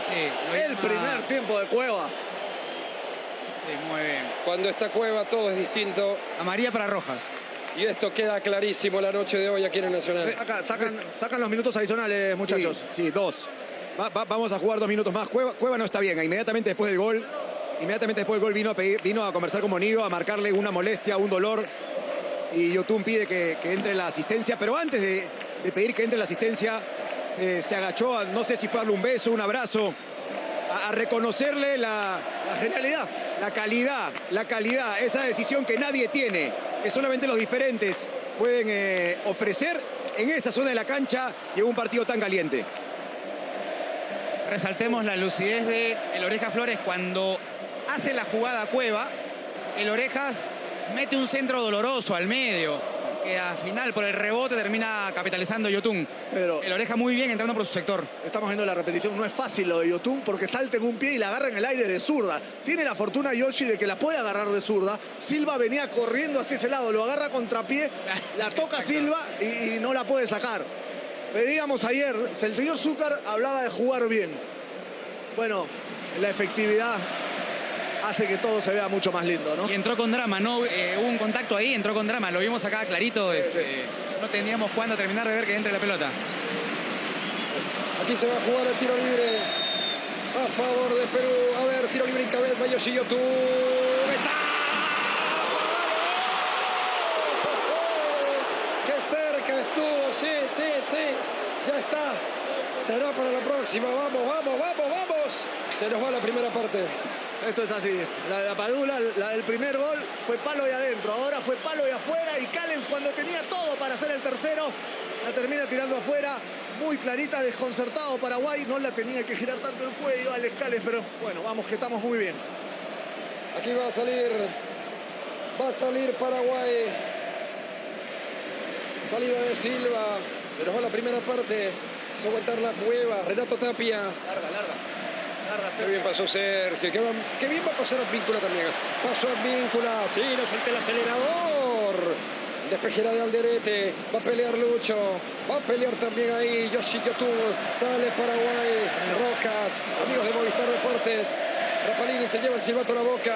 Sí,
El primer tiempo de Cueva.
Sí, muy bien.
Cuando está Cueva todo es distinto.
Amarilla para Rojas.
Y esto queda clarísimo la noche de hoy aquí en el Nacional.
Saca- sacan, sacan los minutos adicionales, muchachos.
Sí, sí, dos. Va- va- vamos a jugar dos minutos más. Cueva, no está bien. Inmediatamente después del gol Inmediatamente después del gol vino a, vino a conversar con Monillo, a marcarle una molestia, un dolor. Y Yotun pide que, entre la asistencia, pero antes de, pedir que entre la asistencia, se, agachó, a- no sé si fue darle un beso, un abrazo, a, a reconocerle la,
La genialidad.
la calidad, la calidad, esa decisión que nadie tiene, que solamente los diferentes pueden eh, ofrecer en esa zona de la cancha y en un partido tan caliente.
Resaltemos la lucidez de el Oreja Flores cuando hace la jugada a Cueva. El Orejas mete un centro doloroso al medio, que al final por el rebote termina capitalizando Yotun.
Pero
El Oreja muy bien entrando por su sector.
estamos viendo la repetición. No es fácil lo de Yotun porque salta en un pie y la agarra en el aire de zurda. Tiene la fortuna Yoshi de que la puede agarrar de zurda. Silva venía corriendo hacia ese lado, lo agarra contrapié, la toca Silva y, y no la puede sacar. Pedíamos ayer, el señor Zúcar hablaba de jugar bien. Bueno, la efectividad hace que todo se vea mucho más lindo, ¿no?
Y entró con drama, ¿no? Eh, hubo un contacto ahí, entró con drama. Lo vimos acá clarito. este, no teníamos cuándo terminar de ver que entre la pelota.
Aquí se va a jugar el tiro libre a favor de Perú. A ver, tiro libre en cabeza, Yoshi Yotun. ¡Está! ¡Qué cerca estuvo! Sí, sí, sí. Ya está. Será para la próxima. Vamos, vamos, vamos, vamos. Se nos va la primera parte.
Esto es así. La de la Padula, la del primer gol, fue palo y adentro. Ahora fue palo y afuera. Y Callens, cuando tenía todo para hacer el tercero, la termina tirando afuera. Muy clarita, desconcertado Paraguay. No la tenía que girar tanto el cuello, Alex Callens. Pero bueno, vamos, que estamos muy bien.
Aquí va a salir. Va a salir Paraguay. Salida de Silva. Se nos va la primera parte. Se aguantar la cueva. Renato Tapia.
Larga, larga. Larga,
Qué bien pasó Sergio. Qué, va- qué bien va a pasar Advíncula también. Pasó Advíncula. Sí, no suelta el acelerador. Despejera de Alderete. Va a pelear Lucho. Va a pelear también ahí Yoshi Yotun. Sale Paraguay. Rojas. Amigos de Movistar Deportes. Rapalini se lleva el silbato a la boca.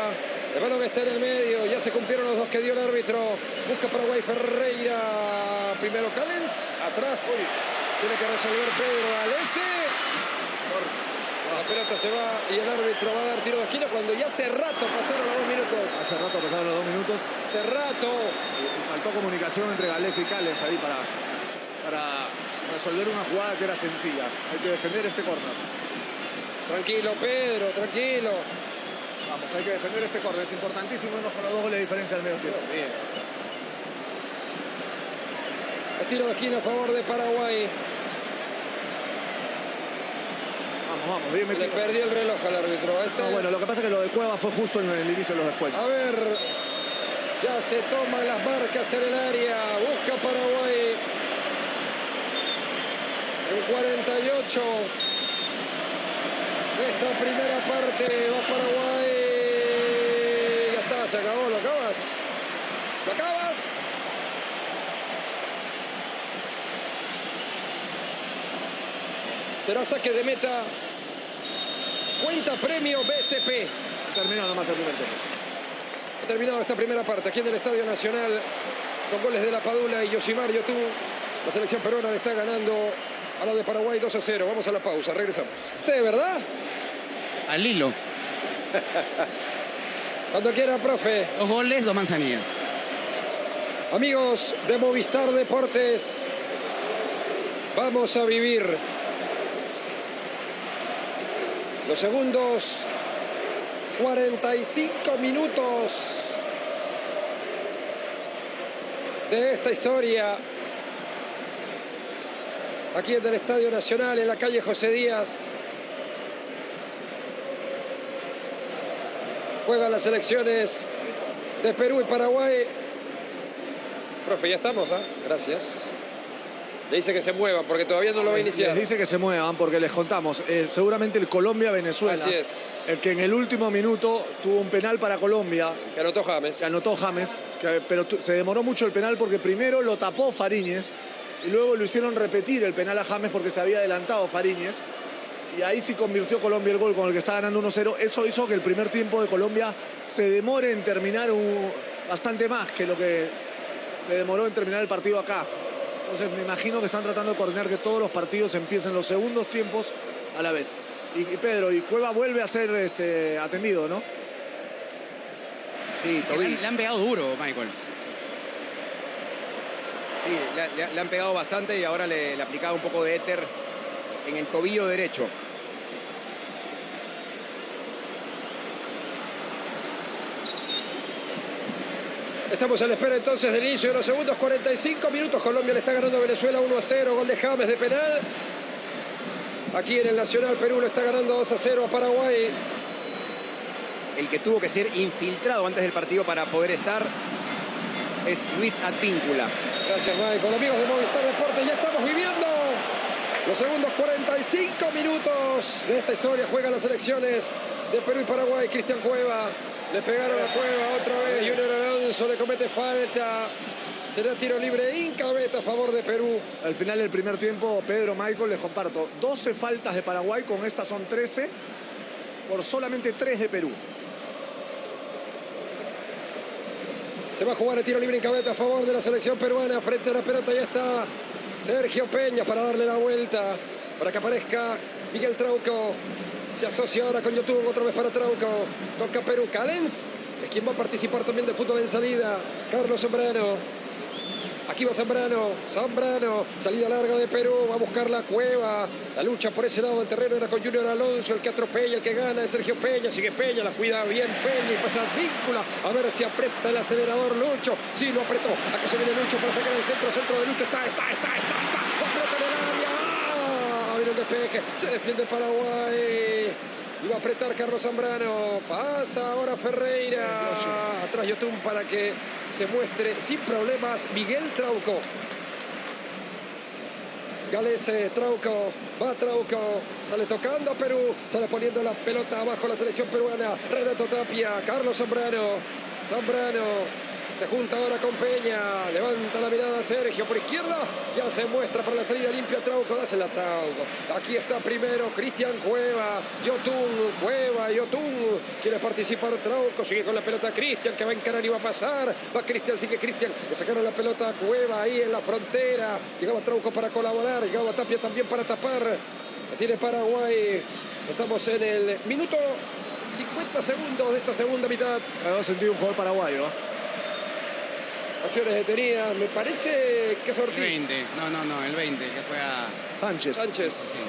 El balón está en el medio. Ya se cumplieron los dos que dio el árbitro. Busca Paraguay Ferreira. Primero Callens. Atrás. Tiene que resolver Pedro Alese. La pelota se va y el árbitro va a dar tiro de esquina cuando ya hace rato pasaron los dos minutos.
Hace rato pasaron los dos minutos.
Hace rato.
Y faltó comunicación entre Gales y Callens ahí para, para resolver una jugada que era sencilla. Hay que defender este córner.
Tranquilo, Pedro, tranquilo.
Vamos, hay que defender este córner. Es importantísimo irnos con los dos goles de diferencia al medio tiempo. Bien.
El tiro de esquina a favor de Paraguay.
Vamos, vamos, bien
Le
metido.
perdió el reloj al árbitro. Este-
No, bueno, lo que pasa es que lo de Cueva fue justo en el inicio de los descuentos.
A ver, ya se toman las marcas en el área. Busca Paraguay. En 48. de Esta primera parte va Paraguay. Ya se acabó, lo acabas. ¿Lo acabas? Será saque de meta. Cuenta premio BSP.
Terminó nomás el primer tiempo.
Ha terminado esta primera parte aquí en el Estadio Nacional con goles de La Padula y Yoshimar Yotun. La selección peruana le está ganando a la de Paraguay 2 a 0. Vamos a la pausa, regresamos. ¿Usted, verdad?
Al hilo.
Cuando quiera, profe.
Dos goles, dos manzanillas.
Amigos de Movistar Deportes, vamos a vivir los segundos 45 minutos de esta historia aquí en el Estadio Nacional, en la calle José Díaz. Juegan las selecciones de Perú y Paraguay. Profe, ya estamos, ¿ah? Gracias. Le dice que se muevan porque todavía no lo va a iniciar.
Les dice que se muevan porque les contamos. eh, seguramente el Colombia-Venezuela.
Así es.
El que en el último minuto tuvo un penal para Colombia.
Que anotó James.
que anotó James, que- pero se demoró mucho el penal porque primero lo tapó Fariñez y luego lo hicieron repetir el penal a James porque se había adelantado Fariñez. Y ahí sí convirtió Colombia el gol con el que está ganando 1-0. Eso hizo que el primer tiempo de Colombia se demore en terminar un- bastante más que lo que se demoró en terminar el partido acá. Entonces me imagino que están tratando de coordinar que todos los partidos empiecen los segundos tiempos a la vez. Y, y Pedro, y Cueva vuelve a ser este, atendido, ¿no?
Sí,
Le han, le han pegado duro, Michael.
Sí, le, le- le han pegado bastante y ahora le, le aplicaba un poco de éter en el tobillo derecho.
Estamos a la espera entonces del inicio de los segundos 45 minutos. Colombia le está ganando a Venezuela 1 a 0. Gol de James de penal. Aquí en el Nacional Perú le está ganando 2 a 0 a Paraguay.
El que tuvo que ser infiltrado antes del partido para poder estar es Luis Advíncula.
Gracias, Michael. Amigos de Movistar Deportes, ya estamos viviendo los segundos 45 minutos de esta historia. Juegan las elecciones de Perú y Paraguay. Cristian Cueva. Le pegaron a Cueva otra vez. Junior Alonso le comete falta. Será tiro libre incabeta a favor de Perú.
Al final del primer tiempo, Pedro Michael, les comparto 12 faltas de Paraguay, con estas son 13, por solamente 3 de Perú.
Se va a jugar el tiro libre en cabeza a favor de la selección peruana. Frente a la pelota ya está Sergio Peña para darle la vuelta. Para que aparezca Miguel Trauco. Se asocia ahora con YouTube otra vez para Trauco. Toca Perú. Calens es quien va a participar también de fútbol en salida. Carlos Zambrano. Aquí va Zambrano, Zambrano, salida larga de Perú, va a buscar la cueva. La lucha por ese lado del terreno era con Junior Alonso, el que atropella, el que gana es Sergio Peña. Sigue Peña, la cuida bien Peña y pasa víncula. A ver si aprieta el acelerador Lucho. Sí, lo apretó. Acá se viene Lucho para sacar el centro, centro de Lucho. Está, está, está, está, está. Lo aprieta en el área. ¡Ah! Viene el Se defiende Paraguay. Va a apretar Carlos Zambrano. Pasa ahora Ferreira. Atrás Yotun para que se muestre sin problemas Miguel Trauco. Galese, Trauco, va Trauco, sale tocando a Perú, sale poniendo la pelota abajo la selección peruana. Renato Tapia, Carlos Zambrano, Zambrano. Se junta ahora con Peña, levanta la mirada Sergio por izquierda, ya se muestra para la salida limpia Trauco, dásela Trauco. Aquí está primero Cristian Cueva, Yotun, Cueva, Yotun, quiere participar Trauco, sigue con la pelota Cristian que va a encarar y va a pasar, va Cristian, sigue Cristian, le sacaron la pelota Cueva ahí en la frontera, llegaba Trauco para colaborar, llegaba Tapia también para tapar, la tiene Paraguay, estamos en el minuto 50 segundos de esta segunda mitad.
Me sentido un jugador paraguayo. ¿eh?
Acciones detenidas, me parece que es
El
Ortiz.
20. No, no, no, el 20, que juega.
Sánchez.
Sánchez.
Sí.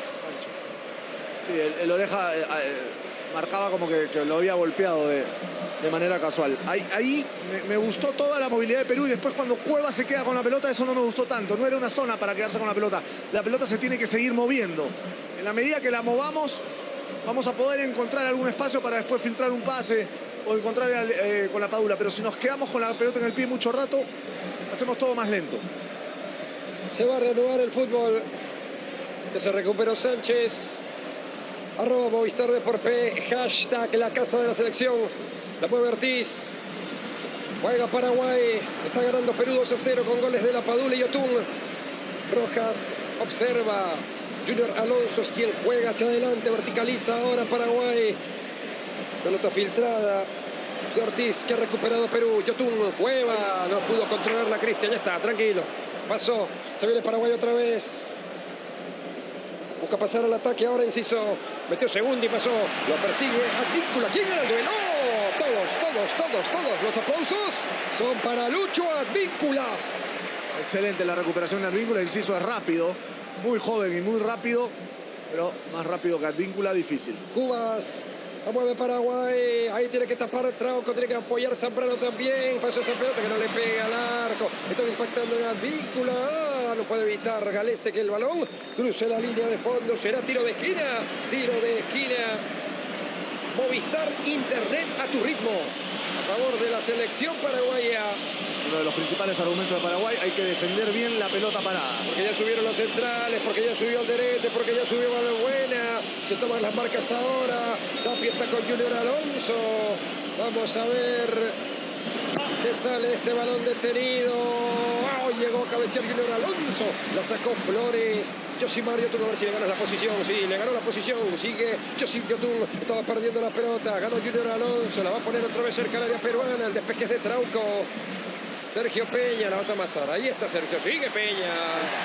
Sí, el, el oreja eh, eh, marcaba como que, que lo había golpeado de, de manera casual. Ahí, ahí me, me gustó toda la movilidad de Perú y después cuando Cueva se queda con la pelota, eso no me gustó tanto. No era una zona para quedarse con la pelota. La pelota se tiene que seguir moviendo. En la medida que la movamos, vamos a poder encontrar algún espacio para después filtrar un pase o encontrar eh, con la padula. Pero si nos quedamos con la pelota en el pie mucho rato, hacemos todo más lento.
Se va a reanudar el fútbol. Que se recuperó Sánchez. Arroba Movistar por P. Hashtag la casa de la selección. La mueve Ortiz. Juega Paraguay. Está ganando Perú 2 a 0 con goles de La Padula y Otún. Rojas observa. Junior Alonso es quien juega hacia adelante. Verticaliza ahora Paraguay. Pelota filtrada de Ortiz que ha recuperado Perú. Yotun, Cueva, no pudo controlar la Cristian. Ya está, tranquilo. Pasó. Se viene Paraguay otra vez. Busca pasar al ataque ahora, inciso. Metió segundo y pasó. Lo persigue Advíncula. ¿Quién era el duelo? ¡Oh! Todos, todos, todos, todos. Los aplausos son para Lucho Advíncula.
Excelente la recuperación de Advíncula. Inciso es rápido, muy joven y muy rápido, pero más rápido que Advíncula, difícil.
Cubas. La mueve Paraguay. Ahí tiene que tapar Trauco. Tiene que apoyar Zambrano también. Pasó esa pelota que no le pega al arco. Está impactando en Advíncula. Ah, no puede evitar Galese que el balón cruce la línea de fondo. Será tiro de esquina. Tiro de esquina. Movistar Internet a tu ritmo. A favor de la selección paraguaya.
Uno de los principales argumentos de Paraguay, hay que defender bien la pelota parada.
Porque ya subieron los centrales, porque ya subió Alderete, porque ya subió Valbuena. Se toman las marcas ahora. Tapia está con Junior Alonso. Vamos a ver qué sale este balón detenido. Llegó a cabecear Junior Alonso. La sacó Flores. Yoshimar Yotun a ver si le gana la posición. Sí, le ganó la posición. Sigue Yoshim Yotun. Estaba perdiendo la pelota. Ganó Junior Alonso. La va a poner otra vez cerca del área peruana. El despeje es de Trauco. Sergio Peña la vas a amasar. Ahí está Sergio. Sigue Peña.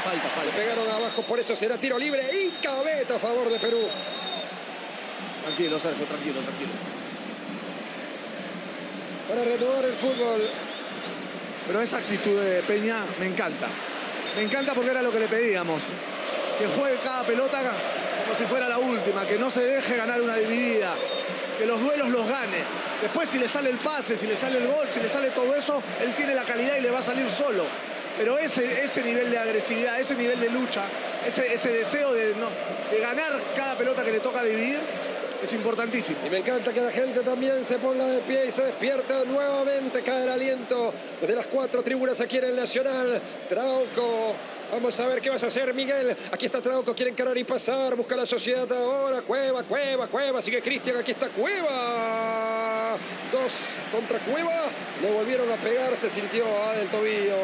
Falta,
Le
falta.
pegaron abajo, por eso será tiro libre y cabeta a favor de Perú.
Tranquilo, Sergio, tranquilo, tranquilo.
para renovar el fútbol.
Pero esa actitud de Peña me encanta. Me encanta porque era lo que le pedíamos. Que juegue cada pelota como si fuera la última, que no se deje ganar una dividida, que los duelos los gane. Después si le sale el pase, si le sale el gol, si le sale todo eso, él tiene la calidad y le va a salir solo. Pero ese, ese nivel de agresividad, ese nivel de lucha, ese, ese deseo de, ganar cada pelota que le toca dividir, es importantísimo.
Y me encanta que la gente también se ponga de pie y se despierta nuevamente. Cae el aliento desde las cuatro tribunas aquí en el Nacional. Trauco. Vamos a ver qué vas a hacer, Miguel. Aquí está Trauco, quiere encarar y pasar. Busca la sociedad ahora. Cueva, Cueva, Cueva. Sigue Cristian, aquí está Cueva. Dos contra Cueva. Le volvieron a pegar, se sintió a del tobillo.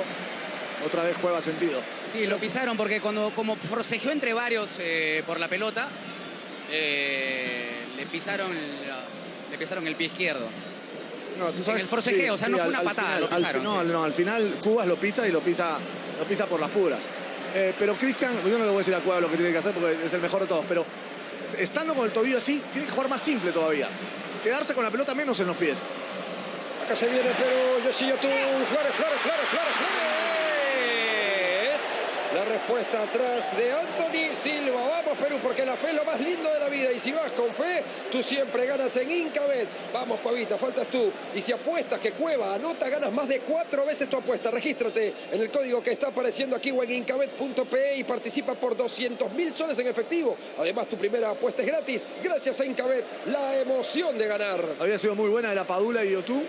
Otra vez Cueva sentido.
Sí, lo pisaron porque cuando como forcejeó entre varios eh, por la pelota, eh, le pisaron la- le pisaron el pie izquierdo.
No, tú
En el forcejeo, o sea, no fue una patada,
Final,
lo
al,
pisaron, sí.
no, al final Cubas lo pisa y lo pisa, lo pisa por las puras. Eh, pero Cristian, yo no le voy a decir a Cueva lo que tiene que hacer porque es el mejor de todos, pero estando con el tobillo así, tiene que jugar más simple todavía. Quedarse con la pelota menos en los pies.
Acá se viene Perú, Yoshio tú, Flores, Flores, Flores, Flores, Flores. La respuesta atrás de Anthony Silva. Vamos Perú, porque la fe es lo más lindo de la vida. Y si vas con fe, tú siempre ganas en Incabet. Vamos, Cuavita, faltas tú. Y si apuestas que Cueva anota, ganas más de cuatro veces tu apuesta. Regístrate en el código que está apareciendo aquí o en incabet.pe y participa por 200 mil soles en efectivo. Además, tu primera apuesta es gratis. Gracias a Incabet, la emoción de ganar.
Había sido muy buena de la Padula y Yotú.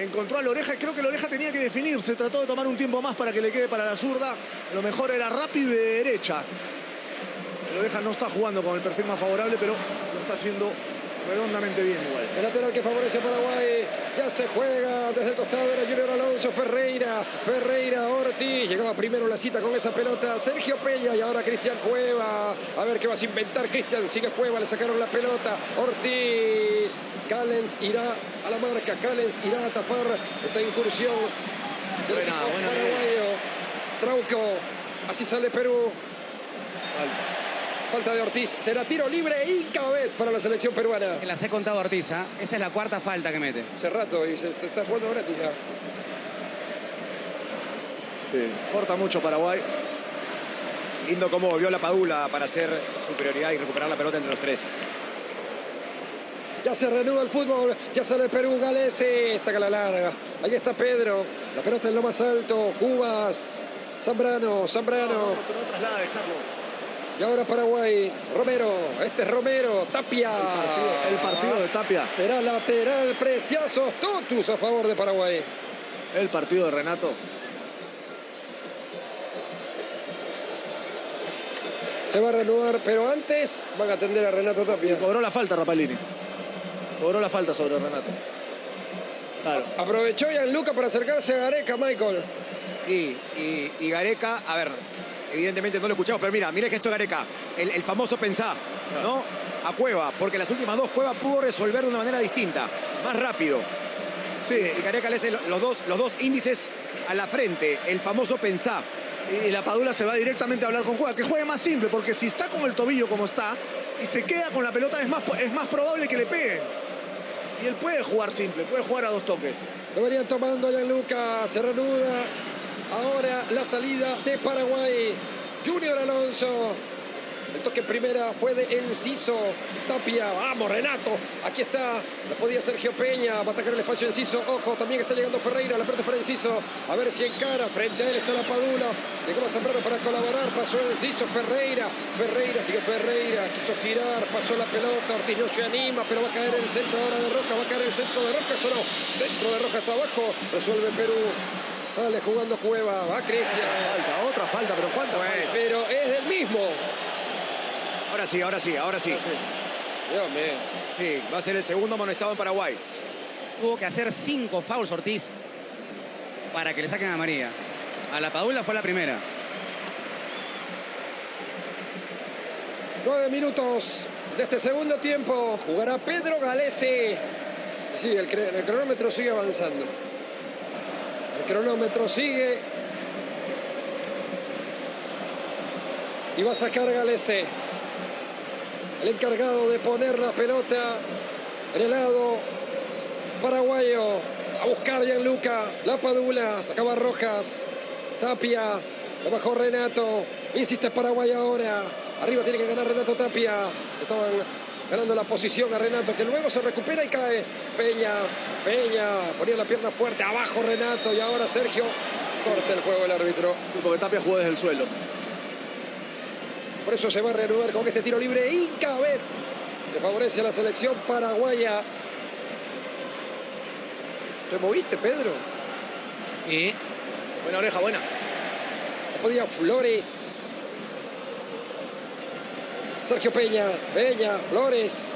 Encontró a la oreja y creo que la oreja tenía que definirse. Trató de tomar un tiempo más para que le quede para la zurda. Lo mejor era rápido y de derecha. La oreja no está jugando con el perfil más favorable, pero lo está haciendo redondamente bien igual.
El lateral que favorece a Paraguay. Ya se juega desde el costado de Junior Alonso. Ferreira. Ferreira Ortiz. Llegaba primero la cita con esa pelota. Sergio Peña y ahora Cristian Cueva. A ver qué vas a inventar, Cristian. Sigue Cueva. Le sacaron la pelota. Ortiz. Callens irá a la marca. Callens irá a tapar esa incursión del
Buena, buena
paraguayo. Trauco. Así sale Perú. Falta de Ortiz. Será tiro libre e Incabet para la selección peruana.
Que las he contado a Ortiz, ¿ah? Esta es la cuarta falta que mete.
Hace rato y se está jugando gratis ya.
Sí. Corta mucho Paraguay.
Lindo cómo volvió la Padula para hacer superioridad y recuperar la pelota entre los tres.
Ya se reanuda el fútbol, ya sale Perú, Galese, saca la larga. Ahí está Pedro, la pelota en lo más alto, Cubas, Zambrano, Zambrano.
No, no, no traslades, Carlos.
Y ahora Paraguay, Romero, este es Romero, Tapia.
El partido, el partido de Tapia.
Será lateral, preciosos, totus a favor de Paraguay.
El partido de Renato.
Se va a reanudar, pero antes van a atender a Renato Tapia.
Cobró la falta Rapalini. Cobró la falta sobre Renato. Claro.
Aprovechó Gianluca para acercarse a Gareca, Michael.
Sí, y, y Gareca, a ver, evidentemente no lo escuchamos, pero mira, mira el gesto de Gareca, el, el famoso pensá, ¿no? A Cueva, porque las últimas dos Cueva pudo resolver de una manera distinta, más rápido.
Sí,
Y Gareca le hace los dos, los dos índices a la frente, el famoso pensá.
y, la Padula se va directamente a hablar con Cueva. Que juegue más simple, porque si está con el tobillo como está y se queda con la pelota, es más, es más probable que le peguen. Y él puede jugar simple, puede jugar a dos toques.
Lo verían tomando a Gianluca, se reanuda. Ahora la salida de Paraguay. Junior Alonso. El toque primera fue de Enciso. Tapia, vamos Renato. Aquí está. La podía Sergio Peña. Va a atacar el espacio de Enciso. Ojo, también está llegando Ferreira. La pelota para Enciso. A ver si encara. Frente a él está la Padula. Llegó a Zambrano para colaborar. Pasó Enciso. Ferreira. Ferreira, sigue Ferreira. Quiso girar. Pasó la pelota. Ortiz no se anima. Pero va a caer el centro ahora de Rojas. Va a caer el centro de Rojas o no. Centro de Rojas abajo. Resuelve Perú. Sale jugando Cueva. Va Cristian.
Falta, otra falta, pero ¿cuántas?
Pues,
faltas?
Pero es del mismo.
Ahora sí, ahora sí, ahora sí.
Dios mío.
Sí, va a ser el segundo amonestado en Paraguay.
Tuvo que hacer cinco fouls Ortiz para que le saquen a María. A la Padula fue la primera.
Nueve minutos de este segundo tiempo. Jugará Pedro Galese. Sí, el cronómetro sigue avanzando. El cronómetro sigue. Y va a sacar Galese. El encargado de poner la pelota en el lado paraguayo. A buscar Gianluca. La Padula. Sacaba Rojas. Tapia. Lo bajó Renato. Insiste Paraguay ahora. Arriba tiene que ganar Renato Tapia. Estaban ganando la posición a Renato, que luego se recupera y cae. Peña, Peña, ponía la pierna fuerte, abajo Renato y ahora Sergio. Corta el juego el árbitro.
Sí, porque Tapia jugó desde el suelo.
Por eso se va a reanudar con este tiro libre Incabet, que favorece a la selección paraguaya. ¿Te moviste, Pedro?
Sí.
Buena oreja, buena.
No podía Flores. Sergio Peña, Peña, Flores.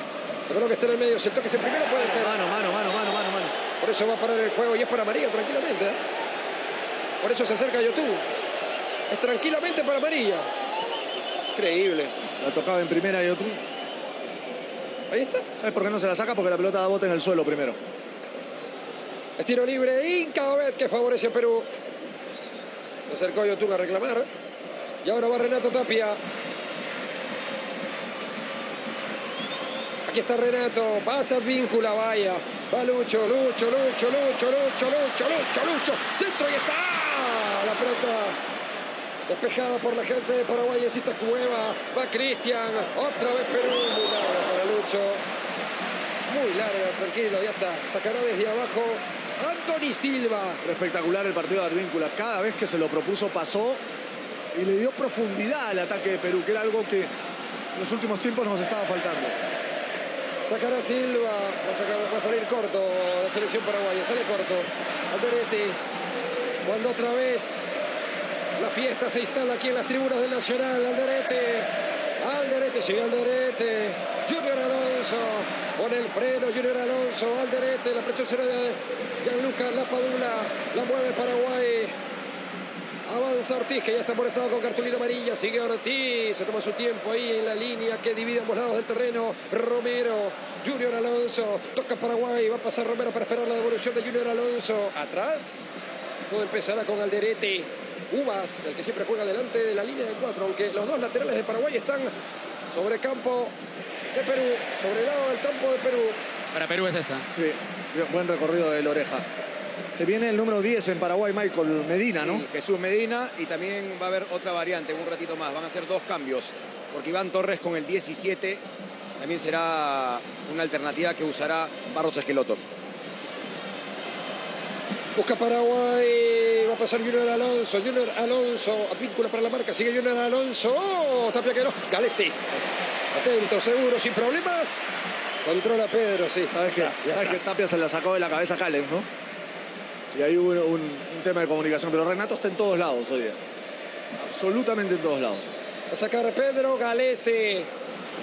El balón que está en el medio, si el toque es el primero puede ser.
Mano, mano, mano, mano, mano, mano.
Por eso va a parar el juego y es para María tranquilamente. ¿eh? Por eso se acerca Yotú. Es tranquilamente para María. Increíble.
La tocaba en primera y otro.
Ahí está.
¿Sabes por qué no se la saca? Porque la pelota da bote en el suelo primero.
Es tiro libre. Incabet que favorece a Perú. Se acercó Yotú a reclamar. Y ahora va Renato Tapia. Aquí está Renato. Pasa víncula, vaya. Va Lucho, Lucho, Lucho, Lucho, Lucho, Lucho, Lucho, Lucho. Centro y está. La pelota despejada por la gente de Paraguay. Cueva. Va Cristian. Otra vez Perú. Muy larga para Lucho. Muy larga, tranquilo. Ya está. Sacará desde abajo Anthony Silva.
Espectacular el partido de Arvíncula. Cada vez que se lo propuso pasó y le dio profundidad al ataque de Perú, que era algo que en los últimos tiempos nos estaba faltando.
Sacará Silva, va a, salir corto la selección paraguaya, sale corto. Alderete, cuando otra vez la fiesta se instala aquí en las tribunas del Nacional. Alderete, Alderete, sigue Alderete. Junior Alonso, pone el freno, Junior Alonso, Alderete, la presión será de Gianluca Lapadula, la mueve Paraguay. Avanza Ortiz, que ya está molestado con cartulina amarilla. Sigue Ortiz, se toma su tiempo ahí en la línea que divide ambos lados del terreno. Romero, Junior Alonso, toca Paraguay. Va a pasar Romero para esperar la devolución de Junior Alonso. Atrás, todo empezará con Alderete. Uvas, el que siempre juega delante de la línea de cuatro, aunque los dos laterales de Paraguay están sobre campo de Perú, sobre el lado del campo de Perú.
Para Perú es esta.
Sí, buen recorrido de la oreja. Se viene el número 10 en Paraguay, Michael Medina, ¿no?
Sí, Jesús Medina y también va a haber otra variante en un ratito más. Van a ser dos cambios. Porque Iván Torres con el 17 también será una alternativa que usará Barros Esqueloto.
Busca Paraguay, va a pasar Junior Alonso, Junior Alonso, advíncula para la marca, sigue Junior Alonso, oh, Tapia que no, Galesi, atento, seguro, sin problemas, controla Pedro, sí.
Sabes que, sabes que. Tapia se la sacó de la cabeza a Callens, ¿no? Y ahí hubo un, tema de comunicación. Pero Renato está en todos lados hoy día. Absolutamente en todos lados.
Va a sacar Pedro Galese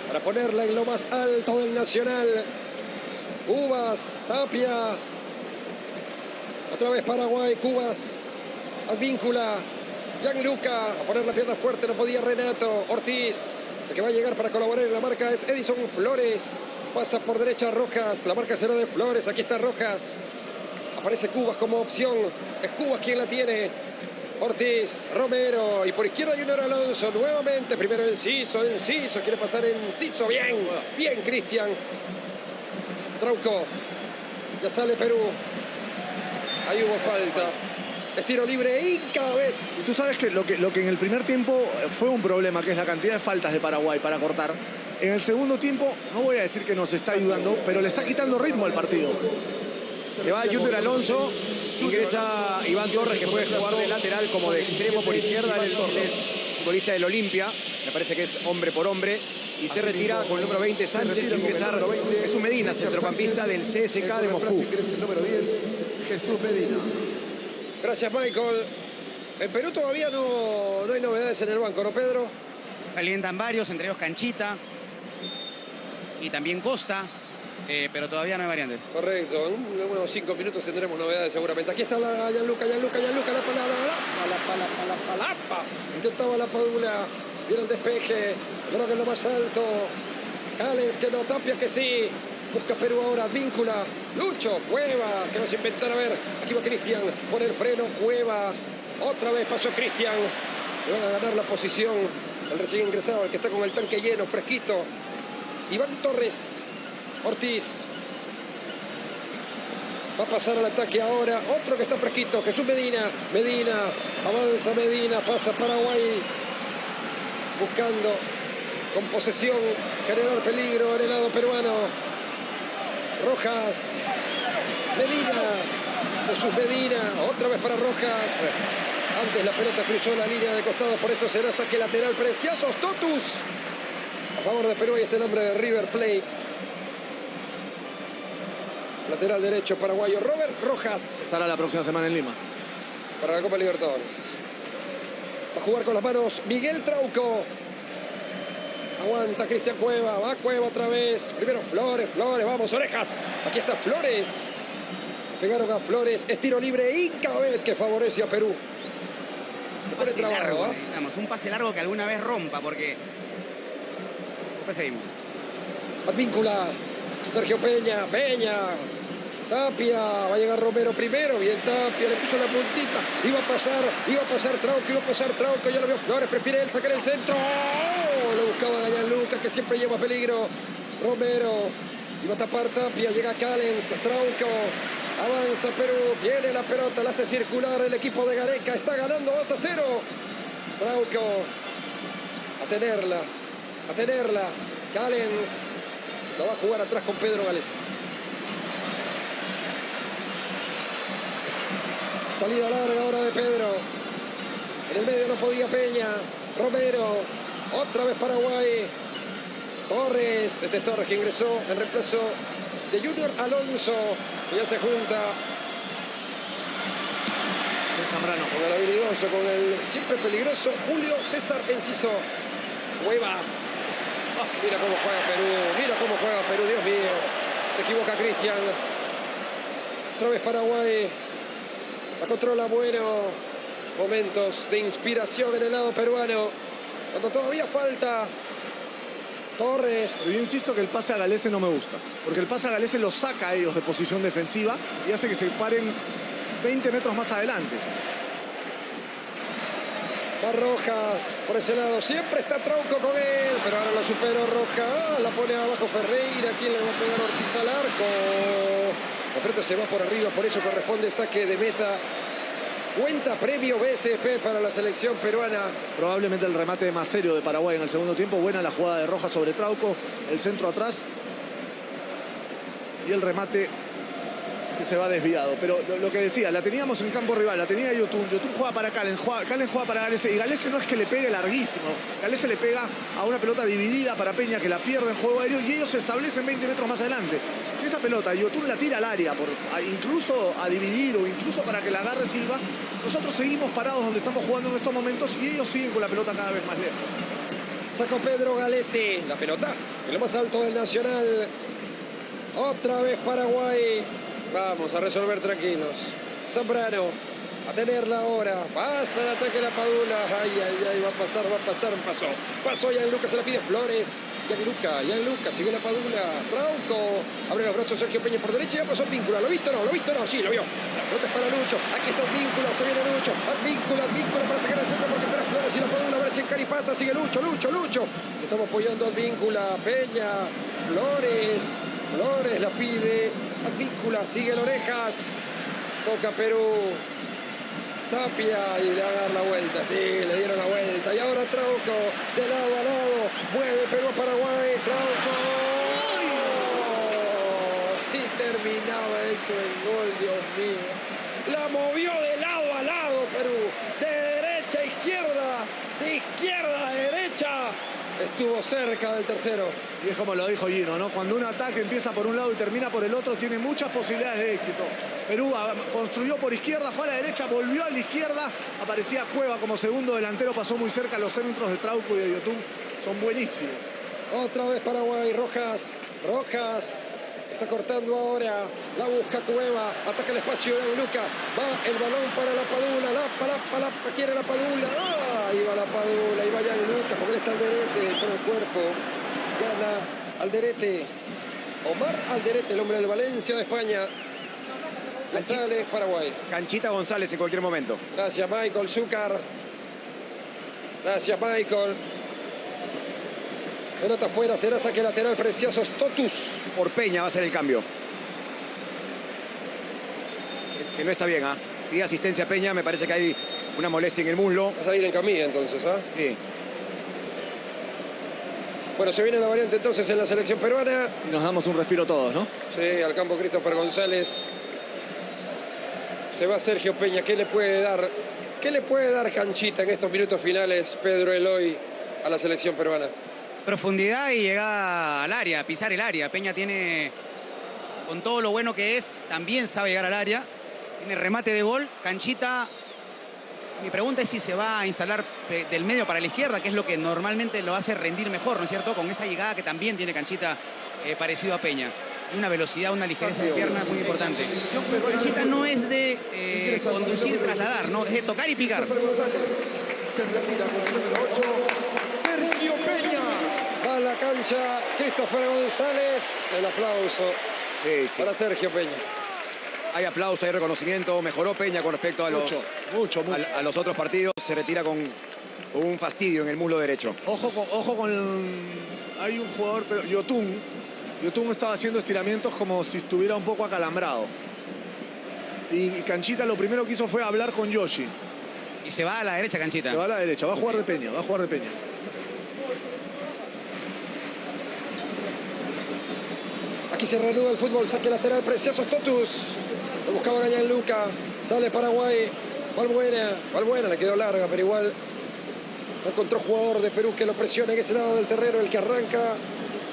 para ponerla en lo más alto del Nacional. Cubas, Tapia. Otra vez Paraguay, Cubas. Advíncula. Gianluca. A poner la pierna fuerte, no podía Renato. Ortiz. El que va a llegar para colaborar en la marca es Edison Flores. Pasa por derecha Rojas. La marca será de Flores. Aquí está Rojas. Aparece Cubas como opción. Es Cubas quien la tiene. Ortiz, Romero y por izquierda Junior Alonso nuevamente. Primero Enciso, Enciso, quiere pasar Enciso. Bien, bien Cristian. Trauco. Ya sale Perú. Ahí hubo falta. Es tiro libre Incabet.
Y tú sabes que lo, que lo que en el primer tiempo eh, fue un problema, que es la cantidad de faltas de Paraguay para cortar. En el segundo tiempo, no voy a decir que nos está ayudando, pero le está quitando ritmo al partido.
Se va Junior Alonso, ingresa Iván Torres que puede jugar de lateral como de extremo por izquierda. Él es futbolista del Olimpia, me parece que es hombre por hombre. Y se retira con el número 20 Sánchez, ingresar Jesús Medina, centrocampista del CSK de Moscú.
Ingresa el número 10, Jesús Medina.
Gracias Michael. En Perú todavía no, no hay novedades en el banco, ¿no Pedro?
Calientan varios, entre ellos Canchita y también Costa, eh, pero todavía no hay variantes.
Correcto, en unos cinco minutos tendremos novedades seguramente. Aquí está la Gianluca, Gianluca, Gianluca, la pala, la pala, la pala, la pala, la pala. Intentaba la padula, viene el despeje, creo que lo más alto. Callens que no, Tapia que sí. Busca Perú ahora, víncula. Lucho, Cueva, que a inventar, a ver. Aquí va Cristian, pone el freno, Cueva. Otra vez pasó Cristian. Le van a ganar la posición el recién ingresado, el que está con el tanque lleno, fresquito. Iván Torres, Ortiz, Va a pasar al ataque ahora. Otro que está fresquito. Jesús Medina. Medina. Avanza Medina. Pasa Paraguay. Buscando con posesión generar peligro en el lado peruano. Rojas. Medina. Jesús Medina. Otra vez para Rojas. Antes la pelota cruzó la línea de costado. Por eso será saque lateral. Preciosos. Totus. A favor de Perú. Y este nombre de River Plate. Lateral derecho paraguayo Robert Rojas
Estará la próxima semana en Lima.
para la Copa Libertadores. Va a jugar con las manos Miguel Trauco. Aguanta Cristian Cueva. Va Cueva otra vez. Primero Flores, Flores. Vamos, orejas. Aquí está Flores. Pegaron a Flores. Estiro libre y Cabet que favorece a Perú.
Un pase
trabajo,
largo,
¿ah?
necesitamos, un pase largo que alguna vez rompa, porque... Después seguimos.
Advíncula. Sergio Peña. Peña. Tapia. Va a llegar Romero primero. Bien Tapia. Le puso la puntita. Iba a pasar. Iba a pasar Trauco. Iba a pasar Trauco. Ya lo vio Flores. Prefiere él sacar el centro. ¡Oh! Lo buscaba Gallan Lucas que siempre lleva peligro. Romero. Iba a tapar Tapia. Llega Callens. Trauco. Avanza Perú. Tiene la pelota. La hace circular el equipo de Gareca. Está ganando 2 a 0. Trauco. A tenerla. A tenerla. Callens. Va a jugar atrás con Pedro Gales. Salida larga ahora de Pedro. En el medio no podía Peña. Romero. Otra vez Paraguay. Torres. Este es Torres que ingresó en reemplazo de Junior Alonso. Que ya se junta
En Zambrano.
con el habilidoso, con el siempre peligroso Julio César Enciso. Hueva. Mira cómo juega Perú. Mira cómo juega Perú. Dios mío. Se equivoca Cristian. Otra vez Paraguay. La controla bueno. Momentos de inspiración en el lado peruano. Cuando todavía falta Torres.
Yo insisto que el pase a Galese no me gusta. Porque el pase a Galese los saca a ellos de posición defensiva y hace que se paren 20 metros más adelante.
Va Rojas por ese lado. Siempre está Trauco con él. Pero ahora lo superó Rojas. Ah, la pone abajo Ferreira. ¿Quién le va a pegar Ortiz al arco? La se va por arriba. Por eso corresponde saque de meta. Cuenta premio BSP para la selección peruana.
Probablemente el remate más serio de Paraguay en el segundo tiempo. Buena la jugada de Rojas sobre Trauco. El centro atrás. Y el remate se va desviado. Pero lo, que decía, la teníamos en campo rival, la tenía Yotun. Yotun juega para Calen, juega, Calen juega para Galese. Y Galese no es que le pegue larguísimo. Galese le pega a una pelota dividida para Peña que la pierde en juego aéreo y ellos se establecen 20 metros más adelante. Si esa pelota Yotun la tira al área, por, incluso a dividir o incluso para que la agarre Silva, nosotros seguimos parados donde estamos jugando en estos momentos y ellos siguen con la pelota cada vez más lejos.
Sacó Pedro Galese. La pelota en lo más alto del Nacional. Otra vez Paraguay. Vamos a resolver tranquilos. Zambrano. A tenerla ahora. Pasa el ataque de la Padula. Ay, ay, ay. Va a pasar, va a pasar. Pasó. Pasó Yan Lucas. Se la pide Flores. Yan Luca. Yan Lucas. Sigue la Padula. Trauco. Abre los brazos Sergio Peña por derecha. Ya pasó el vínculo. ¿Lo viste no? ¿Lo viste no? Sí, lo vio. La pelota es para Lucho. Aquí está el vínculo. Se viene Lucho. Vínculo, vínculo para sacar el centro porque espera Flores y la Padula. A ver si en Cari pasa. Sigue Lucho, Lucho, Lucho. Se estamos apoyando al vínculo. Peña. Flores. Flores la pide. Advíncula, sigue el orejas. Toca Perú. Tapia y le va la vuelta. Sí, le dieron la vuelta. Y ahora Trauco, de lado a lado. Mueve Perú a Paraguay. Trauco. Y terminaba eso en gol, Dios mío. La movió de lado Perú. De derecha a izquierda. De izquierda a derecha. Estuvo cerca del tercero.
Y es como lo dijo Gino, ¿no? Cuando un ataque empieza por un lado y termina por el otro, tiene muchas posibilidades de éxito. Perú construyó por izquierda, fue a la derecha, volvió a la izquierda. Aparecía Cueva como segundo delantero, pasó muy cerca. Los centros de Trauco y de Yotun son buenísimos.
Otra vez Paraguay, Rojas, Rojas. Está cortando ahora, la busca Cueva, ataca el espacio de Luca, va el balón para la Padula, la, la, la, la quiere la Padula, ¡ah! ahí va la Padula, ahí va ya Luca, porque él está Alderete con el cuerpo, gana Alderete, Omar Alderete, el hombre del Valencia de España, le sale Paraguay.
Canchita González en cualquier momento.
Gracias Michael Zúcar, gracias Michael. Pelota afuera, será saque lateral precioso, Totus.
Por Peña va a ser el cambio. que no está bien. ¿ah? Pide asistencia a Peña, me parece que hay una molestia en el muslo.
Va a salir en camilla entonces, ¿ah?
Sí.
Bueno, se viene la variante entonces en la selección peruana.
Y nos damos un respiro todos, ¿no?
Sí, al campo Christopher González. Se va Sergio Peña. ¿Qué le puede dar? ¿Qué le puede dar Canchita en estos minutos finales Pedro Eloy a la selección peruana?
Profundidad y llegada al área, pisar el área. Peña tiene, con todo lo bueno que es, también sabe llegar al área. Tiene remate de gol. Canchita, mi pregunta es si se va a instalar del medio para la izquierda, que es lo que normalmente lo hace rendir mejor, ¿no es cierto? Con esa llegada que también tiene Canchita eh, parecido a Peña. Una velocidad, una ligereza de pierna muy importante. Canchita no es de eh, conducir trasladar, ¿no? Es de tocar y picar.
Se retira con el número 8,
la cancha Christopher González. El aplauso
Sí, sí.
para Sergio Peña.
Hay aplauso, hay reconocimiento. Mejoró Peña con respecto a los,
Mucho, mucho, mucho.
a, a los otros partidos. Se retira con, con un fastidio en el muslo derecho.
Ojo con, ojo con. Hay un jugador, pero Yotun. Yotun estaba haciendo estiramientos como si estuviera un poco acalambrado. Y Canchita lo primero que hizo fue hablar con Yoshi.
Y se va a la derecha, Canchita.
Le va a la derecha, va a jugar de Peña, va a jugar de Peña.
Aquí se reanuda el fútbol, saque lateral precioso Totus. Lo buscaba Gañán Luca. Sale Paraguay. Valbuena. Valbuena le quedó larga, pero igual no encontró jugador de Perú que lo presione en ese lado del terreno. El que arranca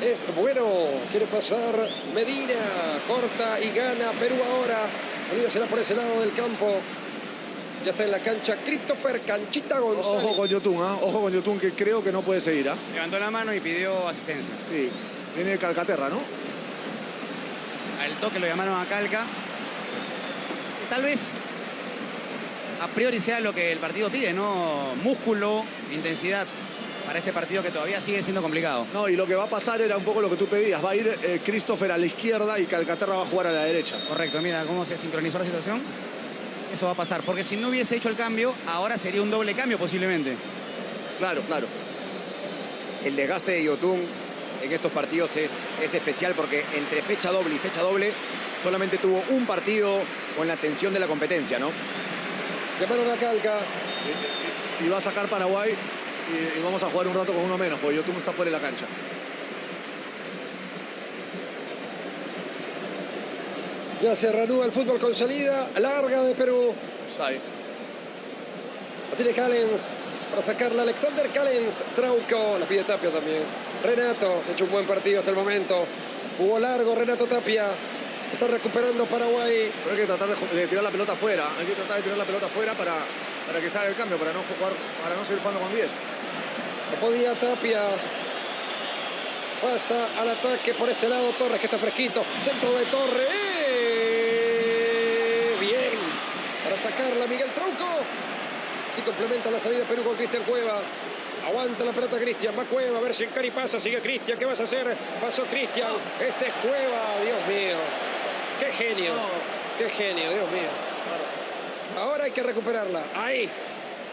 es bueno. Quiere pasar Medina. Corta y gana Perú ahora. Salida será por ese lado del campo. Ya está en la cancha Christopher Canchita González.
Ojo con Yotun, ¿ah? ojo con Yotun que creo que no puede seguir. ¿ah?
Levantó la mano y pidió asistencia.
Sí, viene de Calcaterra, ¿no?
Al toque lo llamaron a Calca. Tal vez a priori sea lo que el partido pide, ¿no? Músculo, intensidad para este partido que todavía sigue siendo complicado.
No, y lo que va a pasar era un poco lo que tú pedías. Va a ir eh, Christopher a la izquierda y Calcaterra va a jugar a la derecha.
Correcto, mira cómo se sincronizó la situación. Eso va a pasar, porque si no hubiese hecho el cambio, ahora sería un doble cambio posiblemente.
Claro, claro.
El desgaste de Yotun en estos partidos es, es especial porque entre fecha doble y fecha doble solamente tuvo un partido con la tensión de la competencia, ¿no?
Llamaron a Calca.
Y va a sacar Paraguay y, y vamos a jugar un rato con uno menos, porque Yotun está fuera de la cancha.
Ya se reanuda el fútbol con salida larga de Perú.
Sai.
La tiene Callens para sacarla Alexander Callens. Trauco, la pide Tapia también. Renato, ha hecho un buen partido hasta el momento. Jugó largo Renato Tapia. Está recuperando Paraguay.
Pero hay que tratar de, tirar la pelota afuera. Hay que tratar de tirar la pelota afuera para, para que salga el cambio, para no jugar, para no seguir jugando con 10.
No podía Tapia. Pasa al ataque por este lado Torres que está fresquito. Centro de Torres. ¡Eh! Bien. Para sacarla Miguel Trauco. Así complementa la salida de Perú con Cristian Cueva. Aguanta la pelota Cristian, va Cueva, a ver si en Cari pasa, sigue Cristian, ¿qué vas a hacer? Pasó Cristian, este es Cueva, Dios mío. Qué genio, qué genio, Dios mío. Ahora hay que recuperarla, ahí,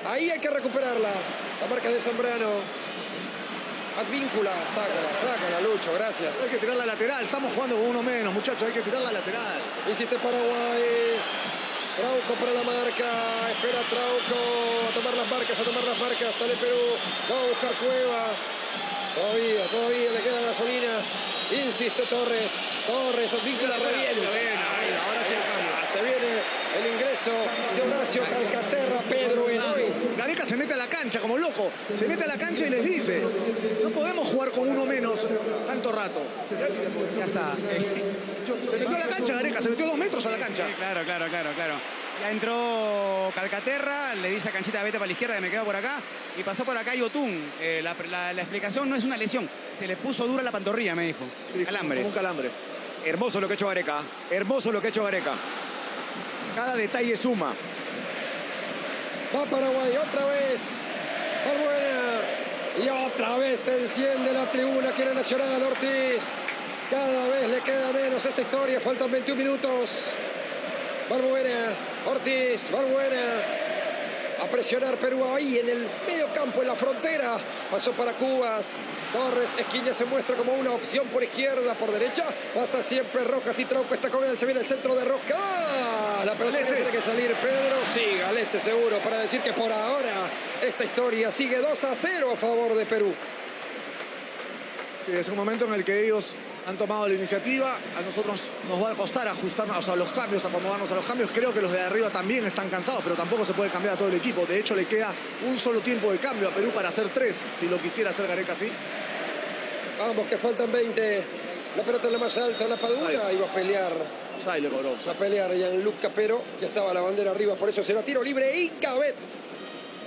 ahí hay que recuperarla. La marca de Zambrano. Advíncula, sácala, sácala, Lucho, gracias.
Hay que tirar la lateral. Estamos jugando con uno menos, muchachos. Hay que tirar la lateral.
Insiste Paraguay. Trauco para la marca. Espera Trauco. A tomar las marcas, a tomar las marcas. Sale Perú. Va a buscar Cueva. Todavía, todavía le queda gasolina. Insiste Torres. Torres, advíncula revienta.
Bien, ahí, ahora sí el cambio.
Ah, Se viene el ingreso de Horacio Calcaterra, Pedro Eloy.
Gareca se mete a la cancha como loco. Se mete a la cancha y les dice: No podemos jugar con uno menos tanto rato.
Ya está.
Se metió a la cancha, Gareca. Se metió dos metros a la cancha.
Sí, claro, claro, claro, claro. Ya entró Calcaterra, le dice a Canchita, vete para la izquierda, que me quedo por acá. Y pasó por acá Yotun. Eh, la, la- la explicación no es una lesión. Se le puso dura la pantorrilla, me dijo. Calambre.
Como un calambre.
Hermoso lo que ha hecho Gareca. Hermoso lo que ha hecho Gareca. Cada detalle suma.
Va Paraguay otra vez. Y otra vez se enciende la tribuna. Quiere Nacional Ortiz. Cada vez le queda menos esta historia. Faltan 21 minutos. Balbuena. Ortiz. Balbuena. A presionar Perú ahí en el medio campo, en la frontera. Pasó para Cubas. Torres, Esquiña se muestra como una opción por izquierda, por derecha. Pasa siempre Rojas y Trauco está con él. Se viene el centro de Rojas. La pelota tiene que salir Pedro. Sí, Galese seguro para decir que por ahora esta historia sigue 2 a 0 a favor de Perú.
Sí, es un momento en el que ellos han tomado la iniciativa. A nosotros nos va a costar ajustarnos a los cambios, acomodarnos a los cambios. Creo que los de arriba también están cansados, pero tampoco se puede cambiar a todo el equipo. De hecho, le queda un solo tiempo de cambio a Perú para hacer tres, si lo quisiera hacer Gareca así.
Vamos, que faltan 20. La pelota en la más alta, la Padula. Iba a pelear.
Sai le cobró.
A pelear Gianluca Pero. Ya estaba la bandera arriba, por eso será tiro libre y Cabet.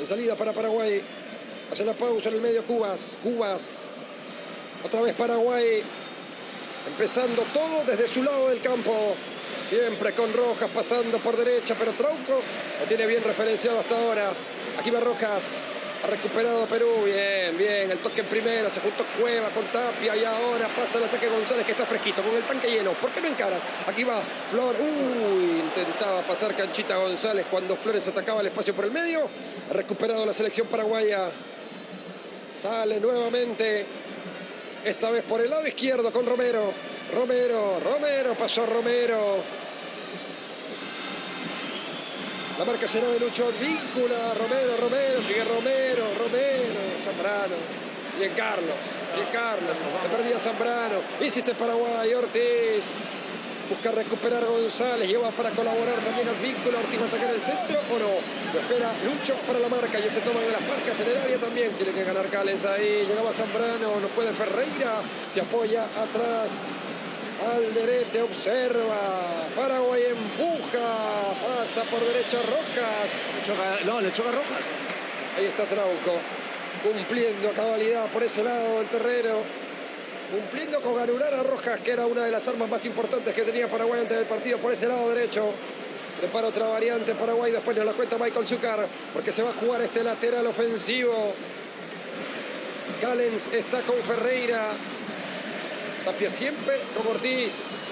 En salida para Paraguay. Hace la pausa en el medio Cubas. Cubas. Otra vez Paraguay. Empezando todo desde su lado del campo. Siempre con Rojas pasando por derecha, pero Trauco lo tiene bien referenciado hasta ahora. Aquí va Rojas. Ha recuperado Perú. Bien, bien. El toque en primera. Se juntó Cueva con Tapia. Y ahora pasa el ataque González que está fresquito con el tanque lleno. ¿Por qué no encaras? Aquí va Flor. Uy, intentaba pasar Canchita González cuando Flores atacaba el espacio por el medio. Ha recuperado la selección paraguaya. Sale nuevamente. Esta vez por el lado izquierdo con Romero. Romero, Romero, pasó Romero. La marca será de Lucho Víncula. Romero, Romero, sigue Romero, Romero, Zambrano. Bien Carlos, bien Carlos. Se perdía Zambrano. Hiciste Paraguay, Ortiz. Busca recuperar a González, lleva para colaborar también al vínculo. Ortiz va a sacar el centro o no. Lo espera Lucho para la marca. Ya se toman de las marcas en el área también. Tiene que ganar Cales ahí. Llegaba Zambrano, no puede Ferreira. Se apoya atrás. Alderete observa. Paraguay empuja. Pasa por derecha Rojas.
Le choca- no, le choca Rojas.
Ahí está Trauco. Cumpliendo a cabalidad por ese lado del terreno. Cumpliendo con anular a Rojas, que era una de las armas más importantes que tenía Paraguay antes del partido por ese lado derecho. Prepara otra variante Paraguay, después nos la cuenta Michael Zucker, porque se va a jugar este lateral ofensivo. Callens está con Ferreira. Tapia siempre con Ortiz.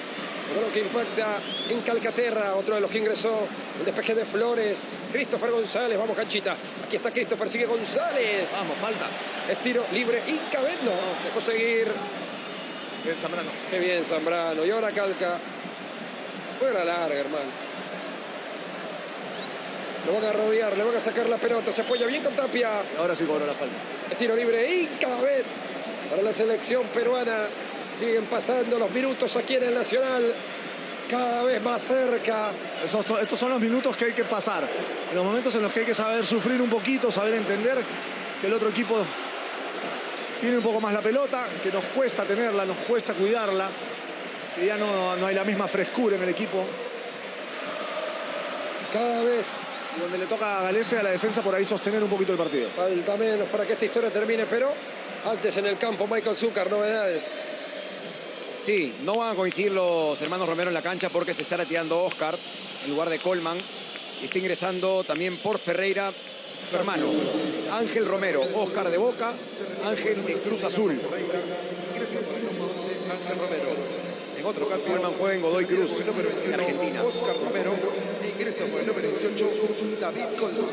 Balón que impacta en Calcaterra, otro de los que ingresó. El despeje de Flores. Christopher González, vamos canchita. Aquí está Christopher, sigue González.
Vamos, falta.
Es tiro libre y Cabet no. Dejó seguir.
Bien, Zambrano.
Qué bien Zambrano. Y ahora Calca. Fuera larga, hermano. Lo van a rodear, le van a sacar la pelota. Se apoya bien con Tapia.
Ahora sí cobró la falta.
Es tiro libre y Cabet para la selección peruana. Siguen pasando los minutos aquí en el Nacional. Cada vez más cerca.
Esos- estos son los minutos que hay que pasar. Los momentos en los que hay que saber sufrir un poquito, saber entender que el otro equipo tiene un poco más la pelota, que nos cuesta tenerla, nos cuesta cuidarla, que ya no, no hay la misma frescura en el equipo.
Cada vez
Y donde le toca a Galese a la defensa por ahí sostener un poquito el partido.
falta menos para que esta historia termine. Pero antes en el campo, Michael Zucker, novedades.
Sí, no van a coincidir los hermanos Romero en la cancha porque se está retirando Oscar en lugar de Colman. Y está ingresando también por Ferreira su hermano, Ángel Romero. Oscar de Boca, Ángel de Cruz Azul.
Ingresa por el número 11, Ángel Romero.
En otro cambio, Colman juega en Godoy Cruz, de
21,
Argentina.
Oscar Romero. E ingresa por el número 18, David Colman.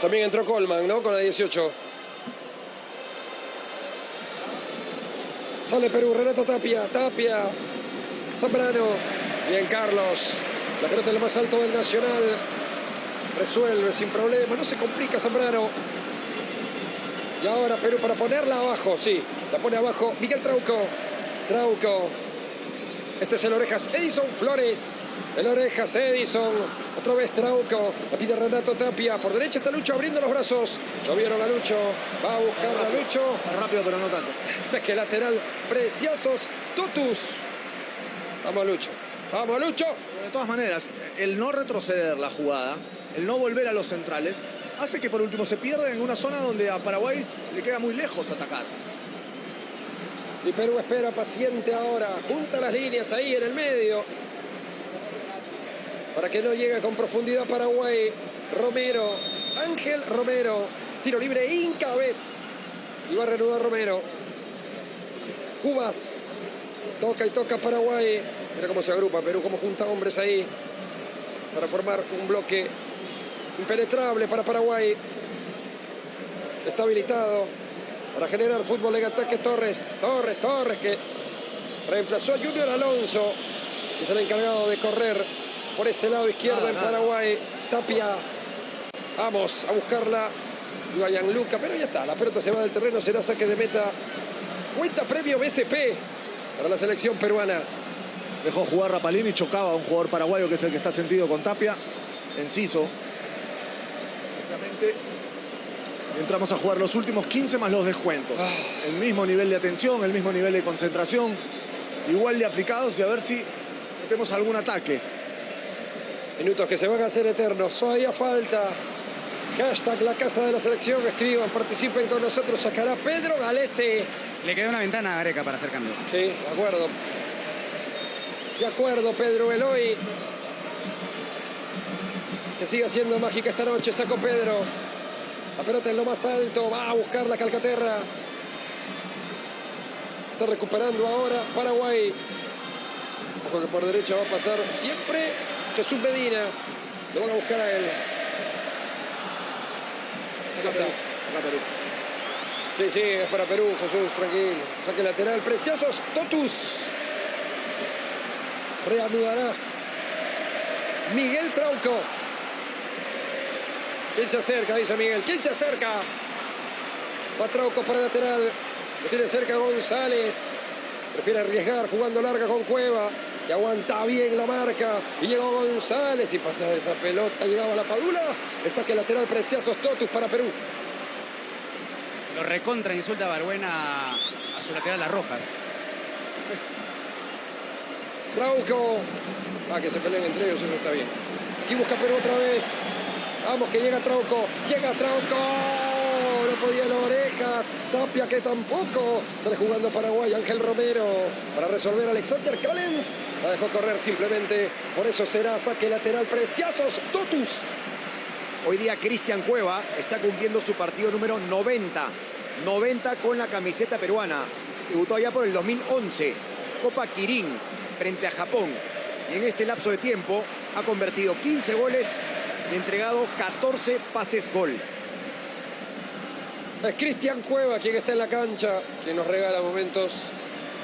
También entró Colman, ¿no? Con la 18. Sale Perú, Renato Tapia, Tapia, Zambrano. Bien, Carlos. La pelota en lo más alto del Nacional. Resuelve sin problema, no se complica Zambrano. Y ahora Perú para ponerla abajo, sí. La pone abajo Miguel Trauco. Trauco. Este es el Orejas Edison Flores. El Orejas Edison. Otra vez Trauco. La pide Renato Tapia. Por derecha está Lucho abriendo los brazos. Llovieron a Lucho. Va a buscar a Lucho.
Rápido, pero no tanto.
Saque lateral. Preciosos. Tutus. Vamos Lucho. Vamos Lucho.
De todas maneras, el no retroceder la jugada, el no volver a los centrales, hace que por último se pierda en una zona donde a Paraguay le queda muy lejos atacar.
Y Perú espera paciente ahora. Junta las líneas ahí en el medio. Para que no llegue con profundidad Paraguay. Romero. Ángel Romero. Tiro libre Incabet. Y va a reanudar Romero. Cubas. Toca y toca Paraguay. Mira cómo se agrupa Perú, cómo junta hombres ahí. Para formar un bloque impenetrable para Paraguay. Está habilitado para generar fútbol en ataque Torres. Torres, Torres que Reemplazó a Junior Alonso, que es el encargado de correr por ese lado izquierdo
Nada,
en. Paraguay. Tapia, vamos a buscarla. Iba Luca, pero ya está. La pelota se va del terreno, será saque de meta. Cuenta premio BSP para la selección peruana.
Dejó jugar Rapalini y chocaba a un jugador paraguayo que es el que está sentido con Tapia. Enciso. Precisamente. Entramos a jugar los últimos 15 más los descuentos. El mismo nivel de atención, el mismo nivel de concentración. Igual de aplicados y a ver si metemos algún ataque.
Minutos que se van a hacer eternos. Todavía falta. Hashtag la casa de la selección. Escriban, participen con nosotros. Sacará Pedro Galese.
Le quedó una ventana a Gareca para hacer cambio.
Sí, de acuerdo. De acuerdo, Pedro Eloy. Que siga siendo mágica esta noche. Sacó Pedro. La pelota en lo más alto. Va a buscar la Calcaterra. Está recuperando ahora Paraguay. Ojo que por derecha va a pasar siempre Jesús Medina. Lo van a buscar a él. Acá está.
Acá Perú.
Sí, sí, es para Perú, Jesús, tranquilo. Saque lateral, preciosos, Totus. Reanudará. Miguel Trauco. ¿Quién se acerca? Dice Miguel. ¿Quién se acerca? Va Trauco para lateral. Lo tiene cerca González. Prefiere arriesgar jugando larga con Cueva. Que aguanta bien la marca. Y llegó González y pasa esa pelota. Llegaba la Padula. El saque lateral preciosos Totus para Perú.
Lo recontra insulta a Barbuena a su lateral Las Rojas.
Trauco. Ah, que se peleen entre ellos, eso está bien. Aquí busca Perú otra vez. Vamos, que llega Trauco. Llega Trauco. No podía las orejas. Tapia que tampoco. Sale jugando Paraguay. Ángel Romero. Para resolver Alexander Callens. La dejó correr simplemente. Por eso será saque lateral. Preciosos. Totus.
Hoy día Cristian Cueva está cumpliendo su partido número 90. 90 con la camiseta peruana. Debutó allá por el 2011. Copa Kirin frente a Japón. Y en este lapso de tiempo ha convertido 15 goles y entregado 14 pases gol.
Es Cristian Cueva quien está en la cancha, quien nos regala momentos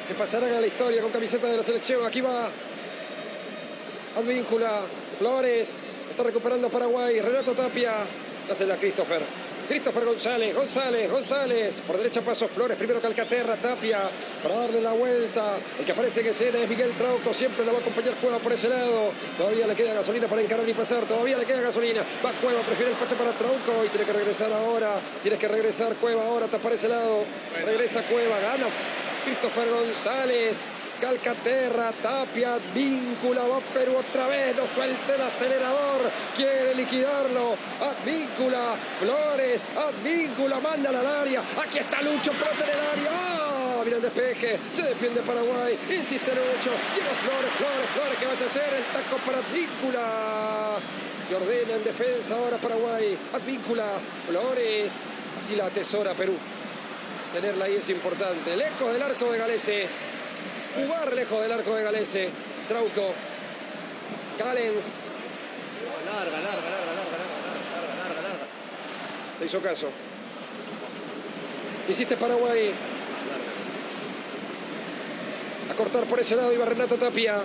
que pasarán a la historia con camiseta de la selección. Aquí va Advíncula, Flores, está recuperando Paraguay, Renato Tapia, dásela a Christopher. Christopher González, González, González. Por derecha paso Flores, primero Calcaterra, Tapia, para darle la vuelta. El que aparece en escena es Miguel Trauco, siempre la va a acompañar Cueva por ese lado. Todavía le queda gasolina para encarar y pasar, todavía le queda gasolina. Va Cueva, prefiere el pase para Trauco y tiene que regresar ahora. Tienes que regresar Cueva ahora, está para ese lado. Regresa Cueva, gana Christopher González. Calcaterra, Tapia, Víncula, va Perú otra vez, no suelta el acelerador, quiere liquidarlo, Advíncula, Flores, Advíncula, manda al área, aquí está Lucho, pelota en el área, ¡ah! Mira el despeje, se defiende Paraguay, insiste Lucho, llega Flores, Flores, Flores, ¿qué vas a hacer? El taco para Advíncula, se ordena en defensa ahora Paraguay, Advíncula, Flores, así la atesora Perú. Tenerla ahí es importante, lejos del arco de Galese jugar lejos del arco de Galese. Trauco. Callens.
Larga, larga, larga, larga, larga, larga, larga, larga, larga.
Le hizo caso. Hiciste Paraguay. A cortar por ese lado iba Renato Tapia.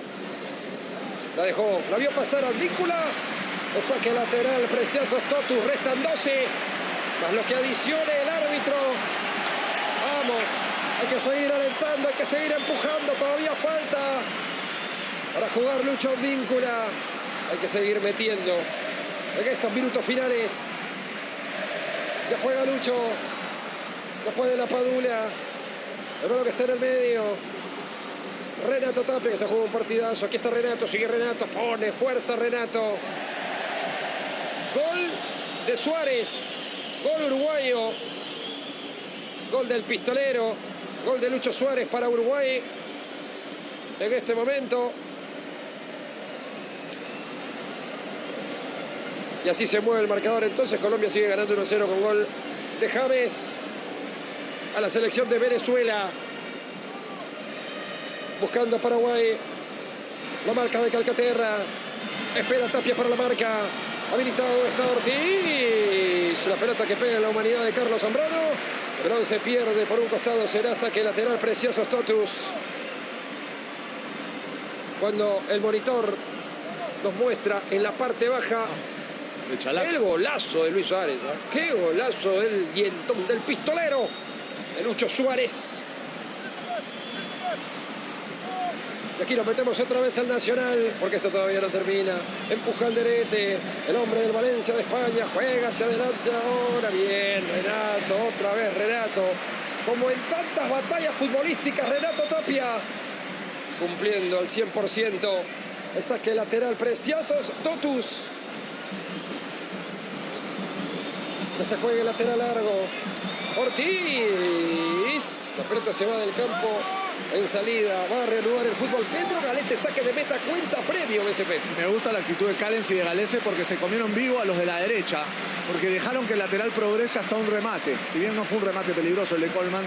La dejó. La vio pasar a Víncula. El saque lateral. Preciosos Totus. Restan 12. Más lo que adicione el árbitro. Vamos. Hay que seguir alentando. Hay que seguir empujando. Todavía falta. Para jugar Lucho Víncula. Hay que seguir metiendo. En estos minutos finales. Ya juega Lucho. Después de la Padula. Hermano que está en el medio. Renato Tapia que se juega un partidazo. Aquí está Renato. Sigue Renato. Pone fuerza Renato. Gol de Suárez. Gol uruguayo. Gol del pistolero. Gol de Lucho Suárez para Uruguay. En este momento. Y así se mueve el marcador. Entonces Colombia sigue ganando 1-0 con gol de James a la selección de Venezuela. Buscando a Paraguay. La marca de Calcaterra. Espera Tapia para la marca. Habilitado está Ortiz. La pelota que pega en la humanidad de Carlos Zambrano. Bronce pierde por un costado. Será saque lateral. Preciosos Totus. cuando el monitor nos muestra en la parte baja el golazo de Luis Suárez. ¿eh? ¡Qué golazo del dientón del pistolero! De Lucho Suárez. Y aquí nos metemos otra vez al Nacional, porque esto todavía no termina. Empuja al derete, el hombre del Valencia de España, juega hacia adelante ahora. Bien, Renato, otra vez Renato. Como en tantas batallas futbolísticas, Renato Tapia, cumpliendo al 100%. El saque lateral, preciosos, Totus. Que se juegue lateral largo. Ortiz. La pelota se va del campo en salida. Va a reanudar el fútbol. Pedro Galese saque de meta cuenta premio BSP.
Me gusta la actitud de Callens y de Galese porque se comieron vivo a los de la derecha, porque dejaron que el lateral progrese hasta un remate. Si bien no fue un remate peligroso el de Coleman,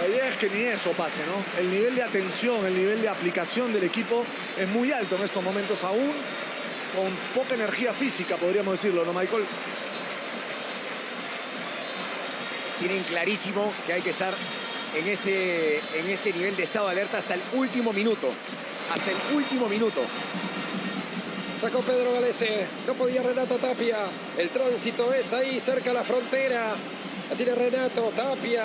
la idea es que ni eso pase, ¿no? El nivel de atención, el nivel de aplicación del equipo es muy alto en estos momentos aún, con poca energía física, podríamos decirlo, ¿no, Michael?
Tienen clarísimo que hay que estar en este, en este nivel de estado de alerta hasta el último minuto. Hasta el último minuto.
Sacó Pedro Galese. No podía Renato Tapia. El tránsito es ahí, cerca a la frontera. La tiene Renato Tapia.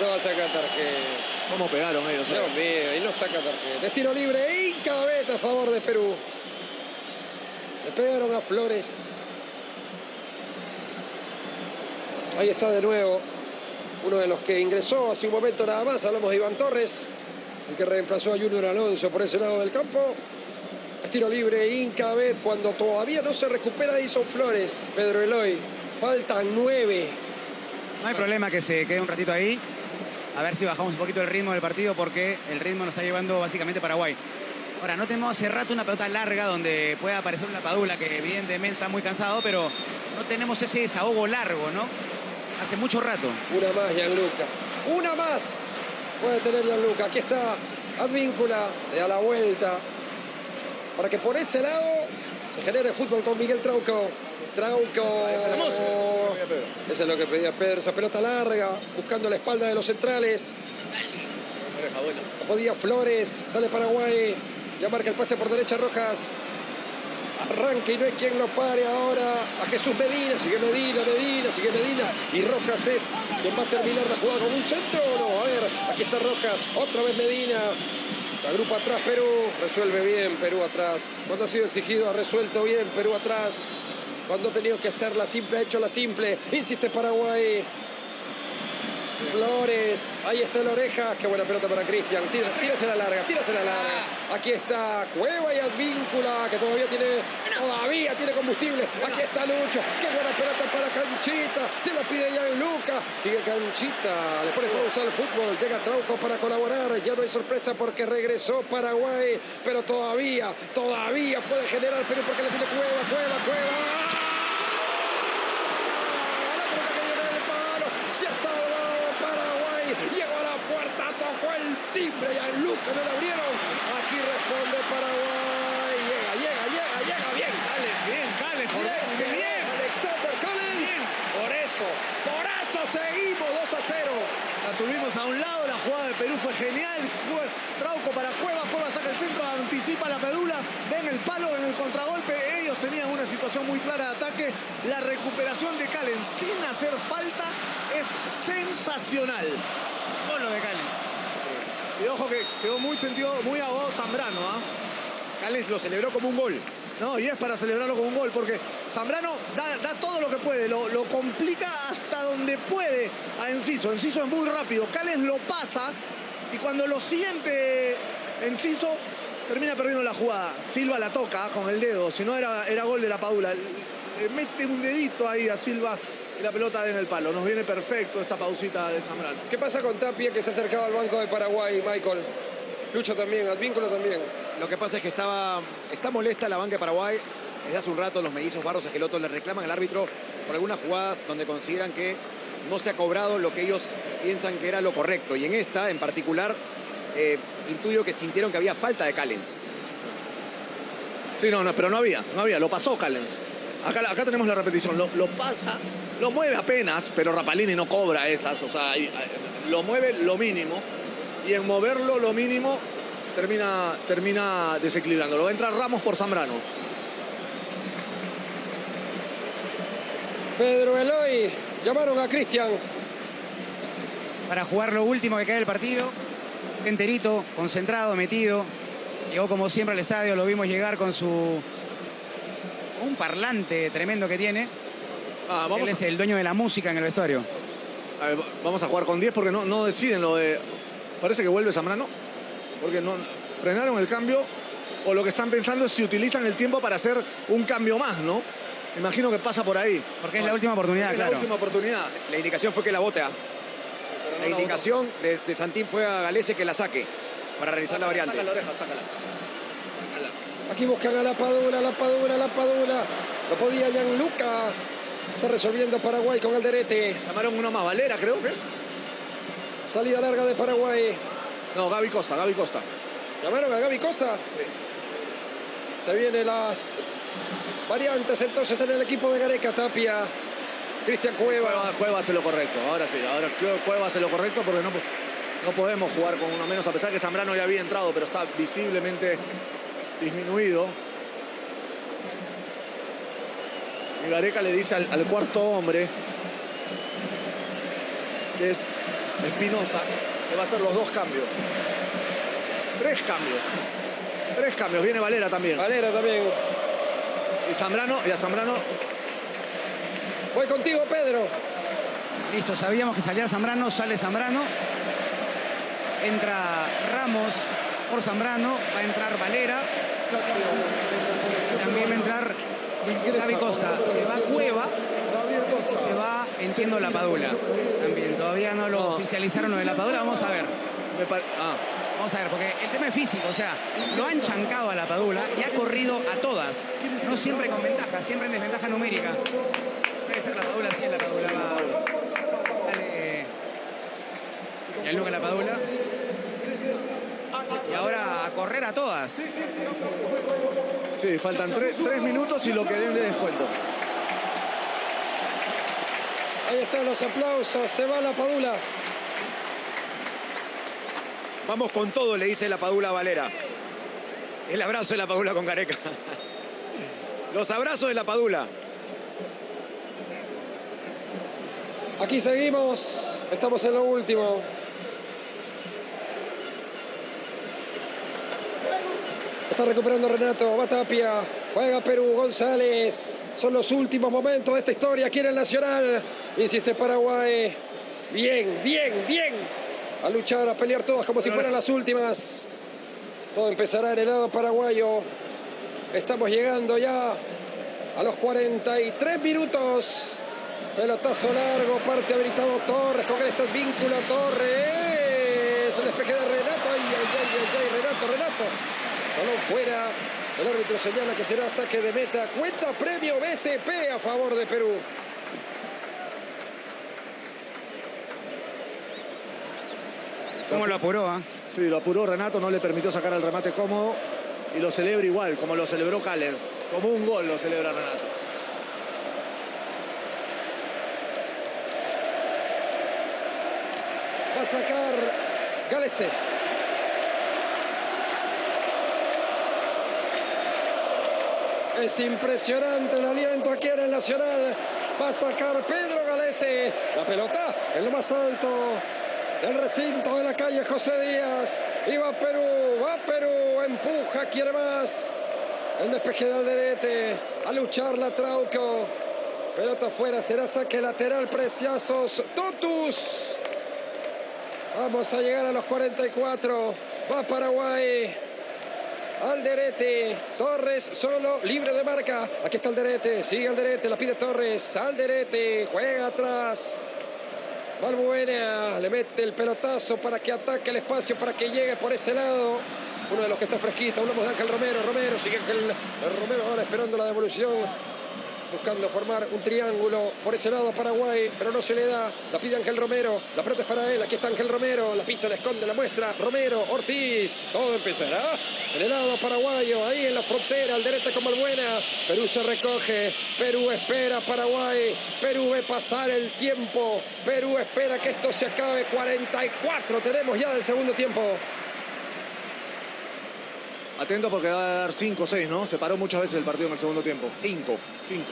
No va a sacar tarjeta.
¿Cómo pegaron ellos? eh?
Dios mío, y no saca tarjeta. Es tiro libre y cada vez a favor de Perú. Le pegaron a Flores. Ahí está de nuevo uno de los que ingresó hace un momento nada más. Hablamos de Iván Torres, el que reemplazó a Junior Alonso por ese lado del campo. Tiro libre, Inca Bet, cuando todavía no se recupera Edison Flores. Pedro Eloy, faltan nueve.
No hay problema que se quede un ratito ahí. A ver si bajamos un poquito el ritmo del partido porque el ritmo nos está llevando básicamente Paraguay. Ahora, no tenemos hace rato una pelota larga donde pueda aparecer una padula que evidentemente está muy cansado, pero no tenemos ese desahogo largo, ¿no? Hace mucho rato.
Una más, Gianluca. Una más. Puede tener Gianluca. Aquí está Advíncula. Le da la vuelta. Para que por ese lado se genere fútbol con Miguel Trauco. Trauco. Eso es lo que pedía Pedro. Esa pelota larga. Buscando la espalda de los centrales. Podía Flores. Sale Paraguay. Ya marca el pase por derecha Rojas. Arranca y no hay quien lo pare ahora a Jesús Medina, sigue Medina, Medina, sigue Medina y Rojas es quien va a terminar la jugada con un centro o no. A ver, aquí está Rojas, otra vez Medina. Se agrupa atrás Perú, resuelve bien Perú atrás. Cuando ha sido exigido ha resuelto bien Perú atrás. Cuando ha tenido que hacer la simple, ha hecho la simple. Insiste Paraguay. Flores, ahí está el oreja, qué buena pelota para Cristian, Tira- tírase la larga, tírase la larga. Aquí está Cueva y Advíncula, que todavía tiene, todavía tiene combustible. Aquí está Lucho, qué buena pelota para Canchita, se la pide ya en Luca, sigue Canchita, le pone pausa al fútbol, llega Trauco para colaborar, ya no hay sorpresa porque regresó Paraguay, pero todavía, todavía puede generar Perú porque le tiene Cueva, Cueva, Cueva. La pelota que del palo, se ha salvado Paraguay, llegó a la puerta, tocó el timbre Luca no le abrieron. Aquí responde Paraguay, llega, llega, llega, llega bien.
Callens, bien, Callens, por
Bien,
qué bien.
Alexander. Por eso, por eso seguimos 2 a 0.
La tuvimos a un lado, la jugada de Perú fue genial. Trauco para Cueva, Cueva saca el centro, anticipa la pedula, ven el palo en el contragolpe. Ellos tenían una situación muy clara de ataque. La recuperación de Calen sin hacer falta es sensacional.
Gol lo de Callens.
Y ojo que quedó muy sentido, muy ahogado Zambrano, ¿ah?
Cales lo celebró como un gol.
No, y es para celebrarlo con un gol, porque Zambrano da, todo lo que puede, lo, complica hasta donde puede a Enciso. Enciso es muy rápido, Cales lo pasa y cuando lo siente Enciso, termina perdiendo la jugada. Silva la toca con el dedo, si no era, era gol de la Padula. Le mete un dedito ahí a Silva y la pelota en el palo. Nos viene perfecto esta pausita de Zambrano.
¿Qué pasa con Tapia que se acercaba al banco de Paraguay, Michael? Lucho también, Advíncula también.
Lo que pasa es que estaba, está molesta la banca de Paraguay. Desde hace un rato los mellizos Barros Esqueloto le reclaman al árbitro por algunas jugadas donde consideran que no se ha cobrado lo que ellos piensan que era lo correcto. Y en esta, en particular, eh, intuyo que sintieron que había falta de Callens.
Sí, no, no, pero no había, no había, lo pasó Callens. Acá, acá tenemos la repetición, lo, lo pasa, lo mueve apenas, pero Rapalini no cobra esas, o sea, ahí, lo mueve lo mínimo y en moverlo lo mínimo termina, termina desequilibrando. Lo va a entrar Ramos por Zambrano.
Pedro Eloy, llamaron a Cristian.
Para jugar lo último que queda del partido. Enterito, concentrado, metido. Llegó como siempre al estadio, lo vimos llegar con su... Un parlante tremendo que tiene.
Ah, vamos,
Él es el dueño de la música en el vestuario.
a, a ver, vamos a jugar con 10 porque no, no deciden lo de... Parece que vuelve Zambrano. Porque no frenaron el cambio o lo que están pensando es si utilizan el tiempo para hacer un cambio más, ¿no? Imagino que pasa por ahí.
Porque es la última oportunidad,
Es
claro.
la última oportunidad.
La indicación fue que la bote. ¿ah? La indicación de, de Santín fue a Galese que la saque para realizar la variante.
Saca la oreja, sácala. Sácala.
Aquí buscan a la Padula, la Padula, la Padula. No podía Gianluca. Está resolviendo Paraguay con Alderete.
Llamaron uno más, Valera creo que es.
Salida larga de Paraguay.
No, Gaby Costa, Gaby Costa.
Llamaron a Gaby Costa. Se vienen las variantes entonces en el equipo de Gareca, Tapia, Cristian Cueva.
Cueva, Cueva hace lo correcto, ahora sí, ahora Cueva hace lo correcto porque no, no podemos jugar con uno menos, a pesar que Zambrano ya había entrado, pero está visiblemente disminuido. Y Gareca le dice al, al cuarto hombre, que es Espinosa, que va a hacer los dos cambios. Tres cambios. Tres cambios, viene Valera también.
Valera también.
Y Zambrano, y a Zambrano
Voy contigo, Pedro.
Listo, sabíamos que salía Zambrano, sale Zambrano. Entra Ramos por Zambrano, va a entrar Valera, también va a entrar
Ingresa
Gaby Costa.
el
Se va
número 18,
Cueva,
Costa.
se va Enciendo la Padula. También, todavía no lo oficializaron lo de la Padula, vamos a ver.
ah,
Vamos a ver, porque el tema es físico, o sea, lo han chancado a la Padula y ha corrido a todas. No siempre con ventaja, siempre en desventaja numérica. Debe ser la Padula, sí, la Padula va. Sale. Y al Luca la Padula. Y ahora a correr a todas.
Sí, faltan tre- tres minutos y lo que den de descuento.
Ahí están los aplausos. Se va la Padula.
Vamos con todo, le dice la Padula a Valera. El abrazo de la Padula con Gareca. Los abrazos de la Padula.
Aquí seguimos. Estamos en lo último. Está recuperando Renato, va Tapia, juega Perú, González. Son los últimos momentos de esta historia aquí en el Nacional. Insiste Paraguay. Bien, bien, bien. A luchar, a pelear todas como si fueran las últimas. Todo empezará en el lado paraguayo. Estamos llegando ya a los 43 minutos. Pelotazo largo, parte habilitado Torres con este vínculo Torres. El despeje de Renato. Ay, ay, ay, ay, ay, Renato, Renato. Balón fuera. El árbitro señala que será saque de meta. Cuenta premio BCP a favor de Perú.
¿Cómo lo apuró? ah?
Sí, lo apuró Renato, no le permitió sacar el remate cómodo y lo celebra igual, como lo celebró Callens. Como un gol lo celebra Renato.
Va a sacar Galese. Es impresionante el aliento aquí en el Nacional. Va a sacar Pedro Galese. La pelota en lo más alto del recinto de la calle José Díaz. Y va Perú, va Perú, empuja, quiere más. El despeje de Alderete. A luchar la Trauco. Pelota afuera, será saque lateral, Preciazos. Totus. Vamos a llegar a los 44. Va Paraguay. Alderete, Torres solo, libre de marca. Aquí está Alderete, sigue Alderete, la pide Torres. Alderete, juega atrás. Valbuena le mete el pelotazo para que ataque el espacio, para que llegue por ese lado. Uno de los que está fresquito, hablamos de Ángel Romero. Romero sigue Ángel Romero ahora esperando la devolución buscando formar un triángulo por ese lado Paraguay, pero no se le da. La pide Ángel Romero, la pelota es para él, aquí está Ángel Romero, la pisa, la esconde, la muestra, Romero, Ortiz, todo empezará en el lado paraguayo, ahí en la frontera, al derecho como el buena. Perú se recoge, Perú espera Paraguay, Perú ve pasar el tiempo, Perú espera que esto se acabe. 44 tenemos ya del segundo tiempo.
Atento porque va a dar 5 o 6, ¿no? Se paró muchas veces el partido en el segundo tiempo. 5. 5.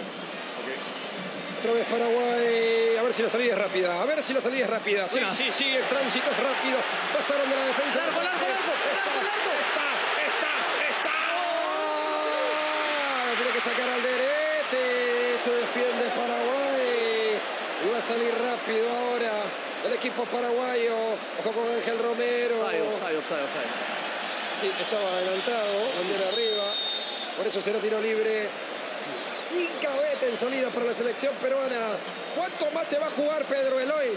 Otra vez Paraguay. A ver si la salida es rápida. A ver si la salida es rápida. Sí, sí, sí. El tránsito es rápido. Pasaron de la defensa.
Largo, largo, largo, largo, largo.
Está, está, está. ¡Oh! Tiene que sacar al derete. Se defiende Paraguay. Y va a salir rápido ahora el equipo paraguayo. Ojo con Ángel Romero.
Offside, offside, offside.
Sí, estaba adelantado, bandera arriba. Por eso será tiro libre. Incabete en salida para la selección peruana. ¿Cuánto más se va a jugar Pedro Eloy?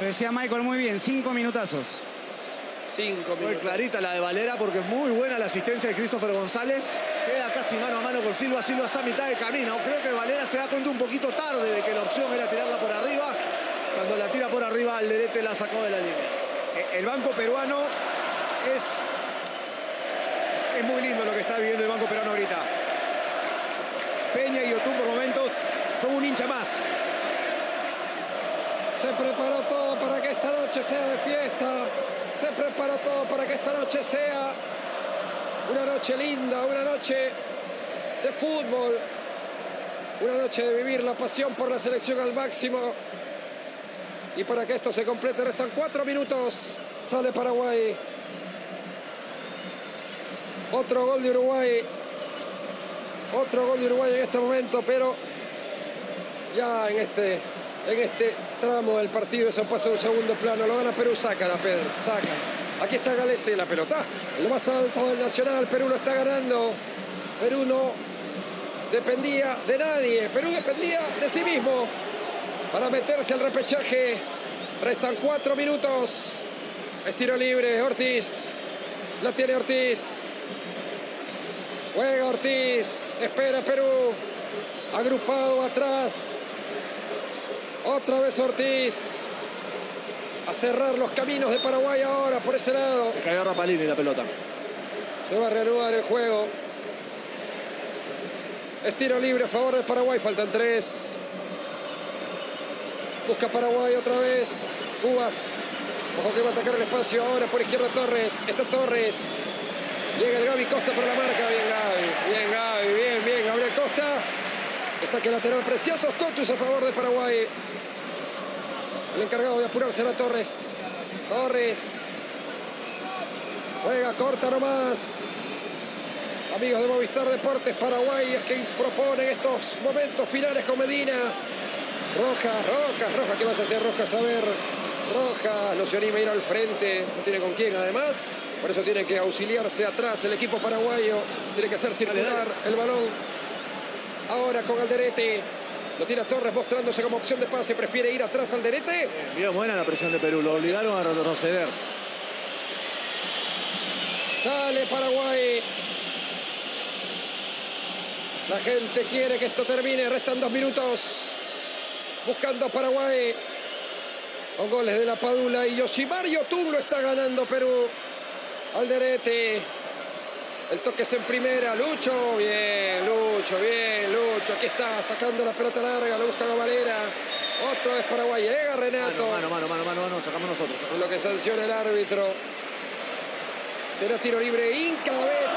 Lo decía Michael muy bien, cinco minutazos.
Cinco
Muy
minutos.
clarita la de Valera porque es muy buena la asistencia de Christopher González. Queda casi mano a mano con Silva. Silva está a mitad de camino. Creo que Valera se da cuenta un poquito tarde de que la opción era tirarla por arriba. Cuando la tira por arriba, Alderete la sacó de la línea.
Eh, El banco peruano es, es muy lindo lo que está viviendo el banco peruano ahorita. Peña y Yotún por momentos son un hincha más.
Se preparó todo para que esta noche sea de fiesta. Se preparó todo para que esta noche sea una noche linda, una noche de fútbol. Una noche de vivir la pasión por la selección al máximo. Y para que esto se complete restan cuatro minutos. Sale Paraguay. Otro gol de Uruguay. Otro gol de Uruguay en este momento, pero ya en este, en este tramo del partido eso pasa a un segundo plano. Lo gana Perú, sácala, Pedro, sácala. Aquí está Galese, la pelota. En lo más alto del Nacional, Perú lo está ganando. Perú no dependía de nadie. Perú dependía de sí mismo para meterse al repechaje. Restan cuatro minutos. Estiro libre, Ortiz. La tiene Ortiz. Juega Ortiz. Espera Perú. Agrupado atrás. Otra vez Ortiz. A cerrar los caminos de Paraguay ahora por ese lado.
Cayó Rapalini la pelota.
Se va a reanudar el juego. Estiro libre a favor de Paraguay. Faltan tres. Busca Paraguay otra vez. Cubas. Ojo que va a atacar el espacio ahora por izquierda Torres. Está Torres. Llega el Gaby Costa por la marca. Bien Gaby. Bien Gaby. Bien, bien. Gabriel Costa. El saque lateral precioso. Totus a favor de Paraguay. El encargado de apurar será Torres. Torres. Juega corta nomás. Amigos de Movistar Deportes Paraguay es quien propone estos momentos finales con Medina. Rojas, Rojas, Rojas, ¿qué vas a hacer Rojas? A ver, Rojas no se anima a ir al frente, no tiene con quién además. Por eso tiene que auxiliarse atrás el equipo paraguayo. Tiene que hacer circular el balón. Ahora con Alderete. Lo tira Torres mostrándose como opción de pase. Prefiere ir atrás Alderete.
Bien buena la presión de Perú. Lo obligaron a retroceder.
Sale Paraguay. La gente quiere que esto termine. Restan dos minutos. Buscando a Paraguay. Con goles de la Padula y Yoshimar Yotun lo está ganando Perú. Alderete. El toque es en primera. Lucho. Bien, Lucho, bien, Lucho. Aquí está sacando la pelota larga. Lo busca Valera. Otra vez Paraguay. Llega Renato.
Mano, mano, mano, mano, mano, sacamos nosotros.
Es lo que sanciona el árbitro. Será tiro libre Incabet.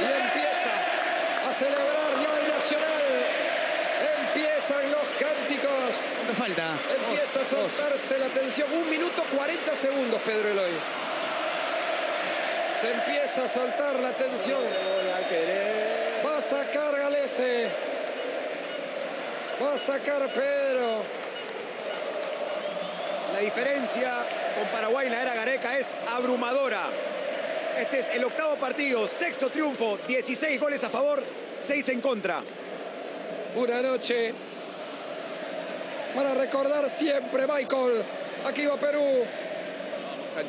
Y empieza a celebrar ya el Nacional. Empiezan los cánticos.
¿Cuánto falta?
Empieza a soltarse la tensión. Un minuto 40 segundos, Pedro Eloy. Se empieza a soltar la tensión. Va a sacar Galese. Va a sacar Pedro.
La diferencia con Paraguay en la era Gareca es abrumadora. Este es el octavo partido, sexto triunfo, 16 goles a favor, 6 en contra.
Una noche para recordar siempre, Michael. Aquí va Perú.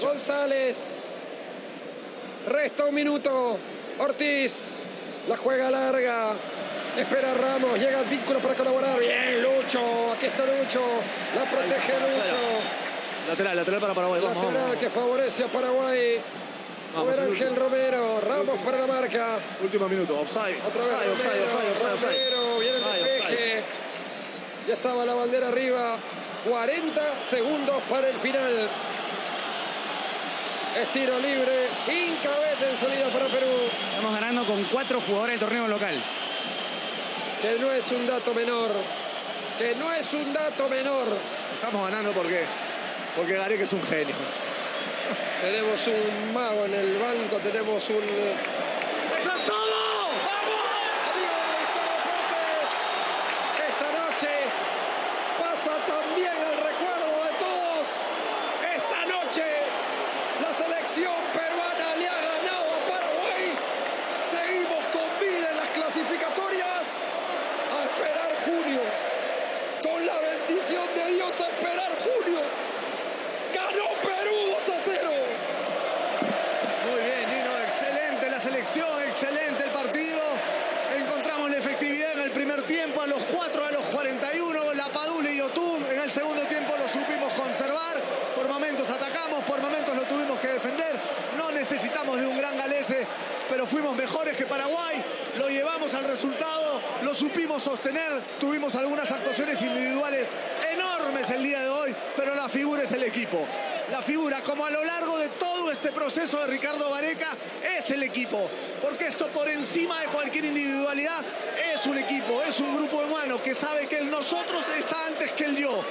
González. Resta un minuto. Ortiz. La juega larga. Espera Ramos, llega el vínculo para colaborar. Bien, Lucho. Aquí está Lucho. La protege Lucho.
Lateral, lateral para Paraguay. Vamos,
Lateral
vamos,
que favorece a Paraguay.
Vamos,
Ángel. Romero. Ramos para la marca.
Último minuto. Offside.
Otra vez
Offside, offside, offside, offside, offside.
Romero, viene el despeje. Ya estaba la bandera arriba. 40 segundos para el final. Estiro libre. Incabete en salida para Perú.
Estamos ganando con cuatro jugadores del torneo local.
Que no es un dato menor. Que no es un dato menor.
Estamos ganando porque, porque Gareca es un genio.
Tenemos un mago en el banco. Tenemos un.
¡Eso es todo!
Amigos de Gustavo Deportes, esta noche pasa también el recuerdo de todos. Esta noche la selección peruana le ha ganado a Paraguay. Seguimos con vida en las clasificatorias. A esperar junio. Con la bendición de Dios a esperar junio. Ganó Perú 2 a 0.
Muy bien, Gino. Excelente la selección, excelente el partido. Encontramos la efectividad en el primer tiempo, a los 4, a los 41. La Padula y Yotun en el segundo tiempo lo supimos conservar. Por momentos atacamos, por momentos lo tuvimos que defender. No necesitamos de un gran galese, pero que Paraguay. Lo llevamos al resultado, lo supimos sostener. Tuvimos algunas actuaciones individuales enormes el día de hoy, pero la figura es el equipo. La figura, como a lo largo de todo este proceso de Ricardo Gareca, es el equipo. Porque esto por encima de cualquier individualidad es un equipo, es un grupo humano que sabe que el nosotros está antes que el yo.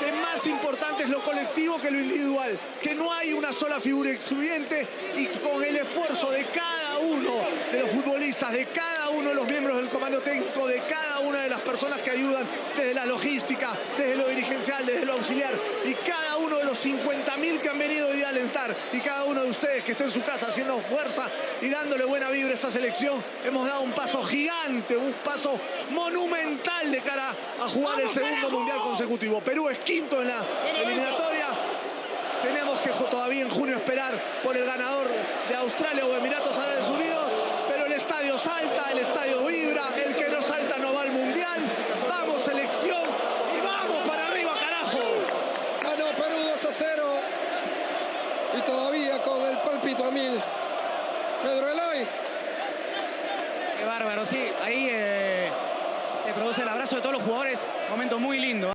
Que más importante es lo colectivo que lo individual. Que no hay una sola figura excluyente y con el esfuerzo de cada uno de los futbolistas, de cada uno de los miembros del comando técnico, de cada una de las personas que ayudan desde la logística, desde lo dirigencial, desde lo auxiliar y cada uno de los 50.000 que han venido hoy a alentar y cada uno de ustedes que está en su casa haciendo fuerza y dándole buena vibra a esta selección, hemos dado un paso gigante, un paso monumental de cara a jugar el segundo mundial consecutivo. Perú es quinto en la eliminatoria. Tenemos que todavía en junio esperar por el ganador de Australia o Emiratos Árabes Unidos, pero el estadio salta, el estadio vibra, el que no salta no va al mundial. Vamos selección y vamos para arriba, carajo.
Ganó Perú 2 a 0. Y todavía con el palpito a mil. Pedro Eloy.
Qué bárbaro, sí. Ahí eh, se produce el abrazo de todos los jugadores. Momento muy lindo.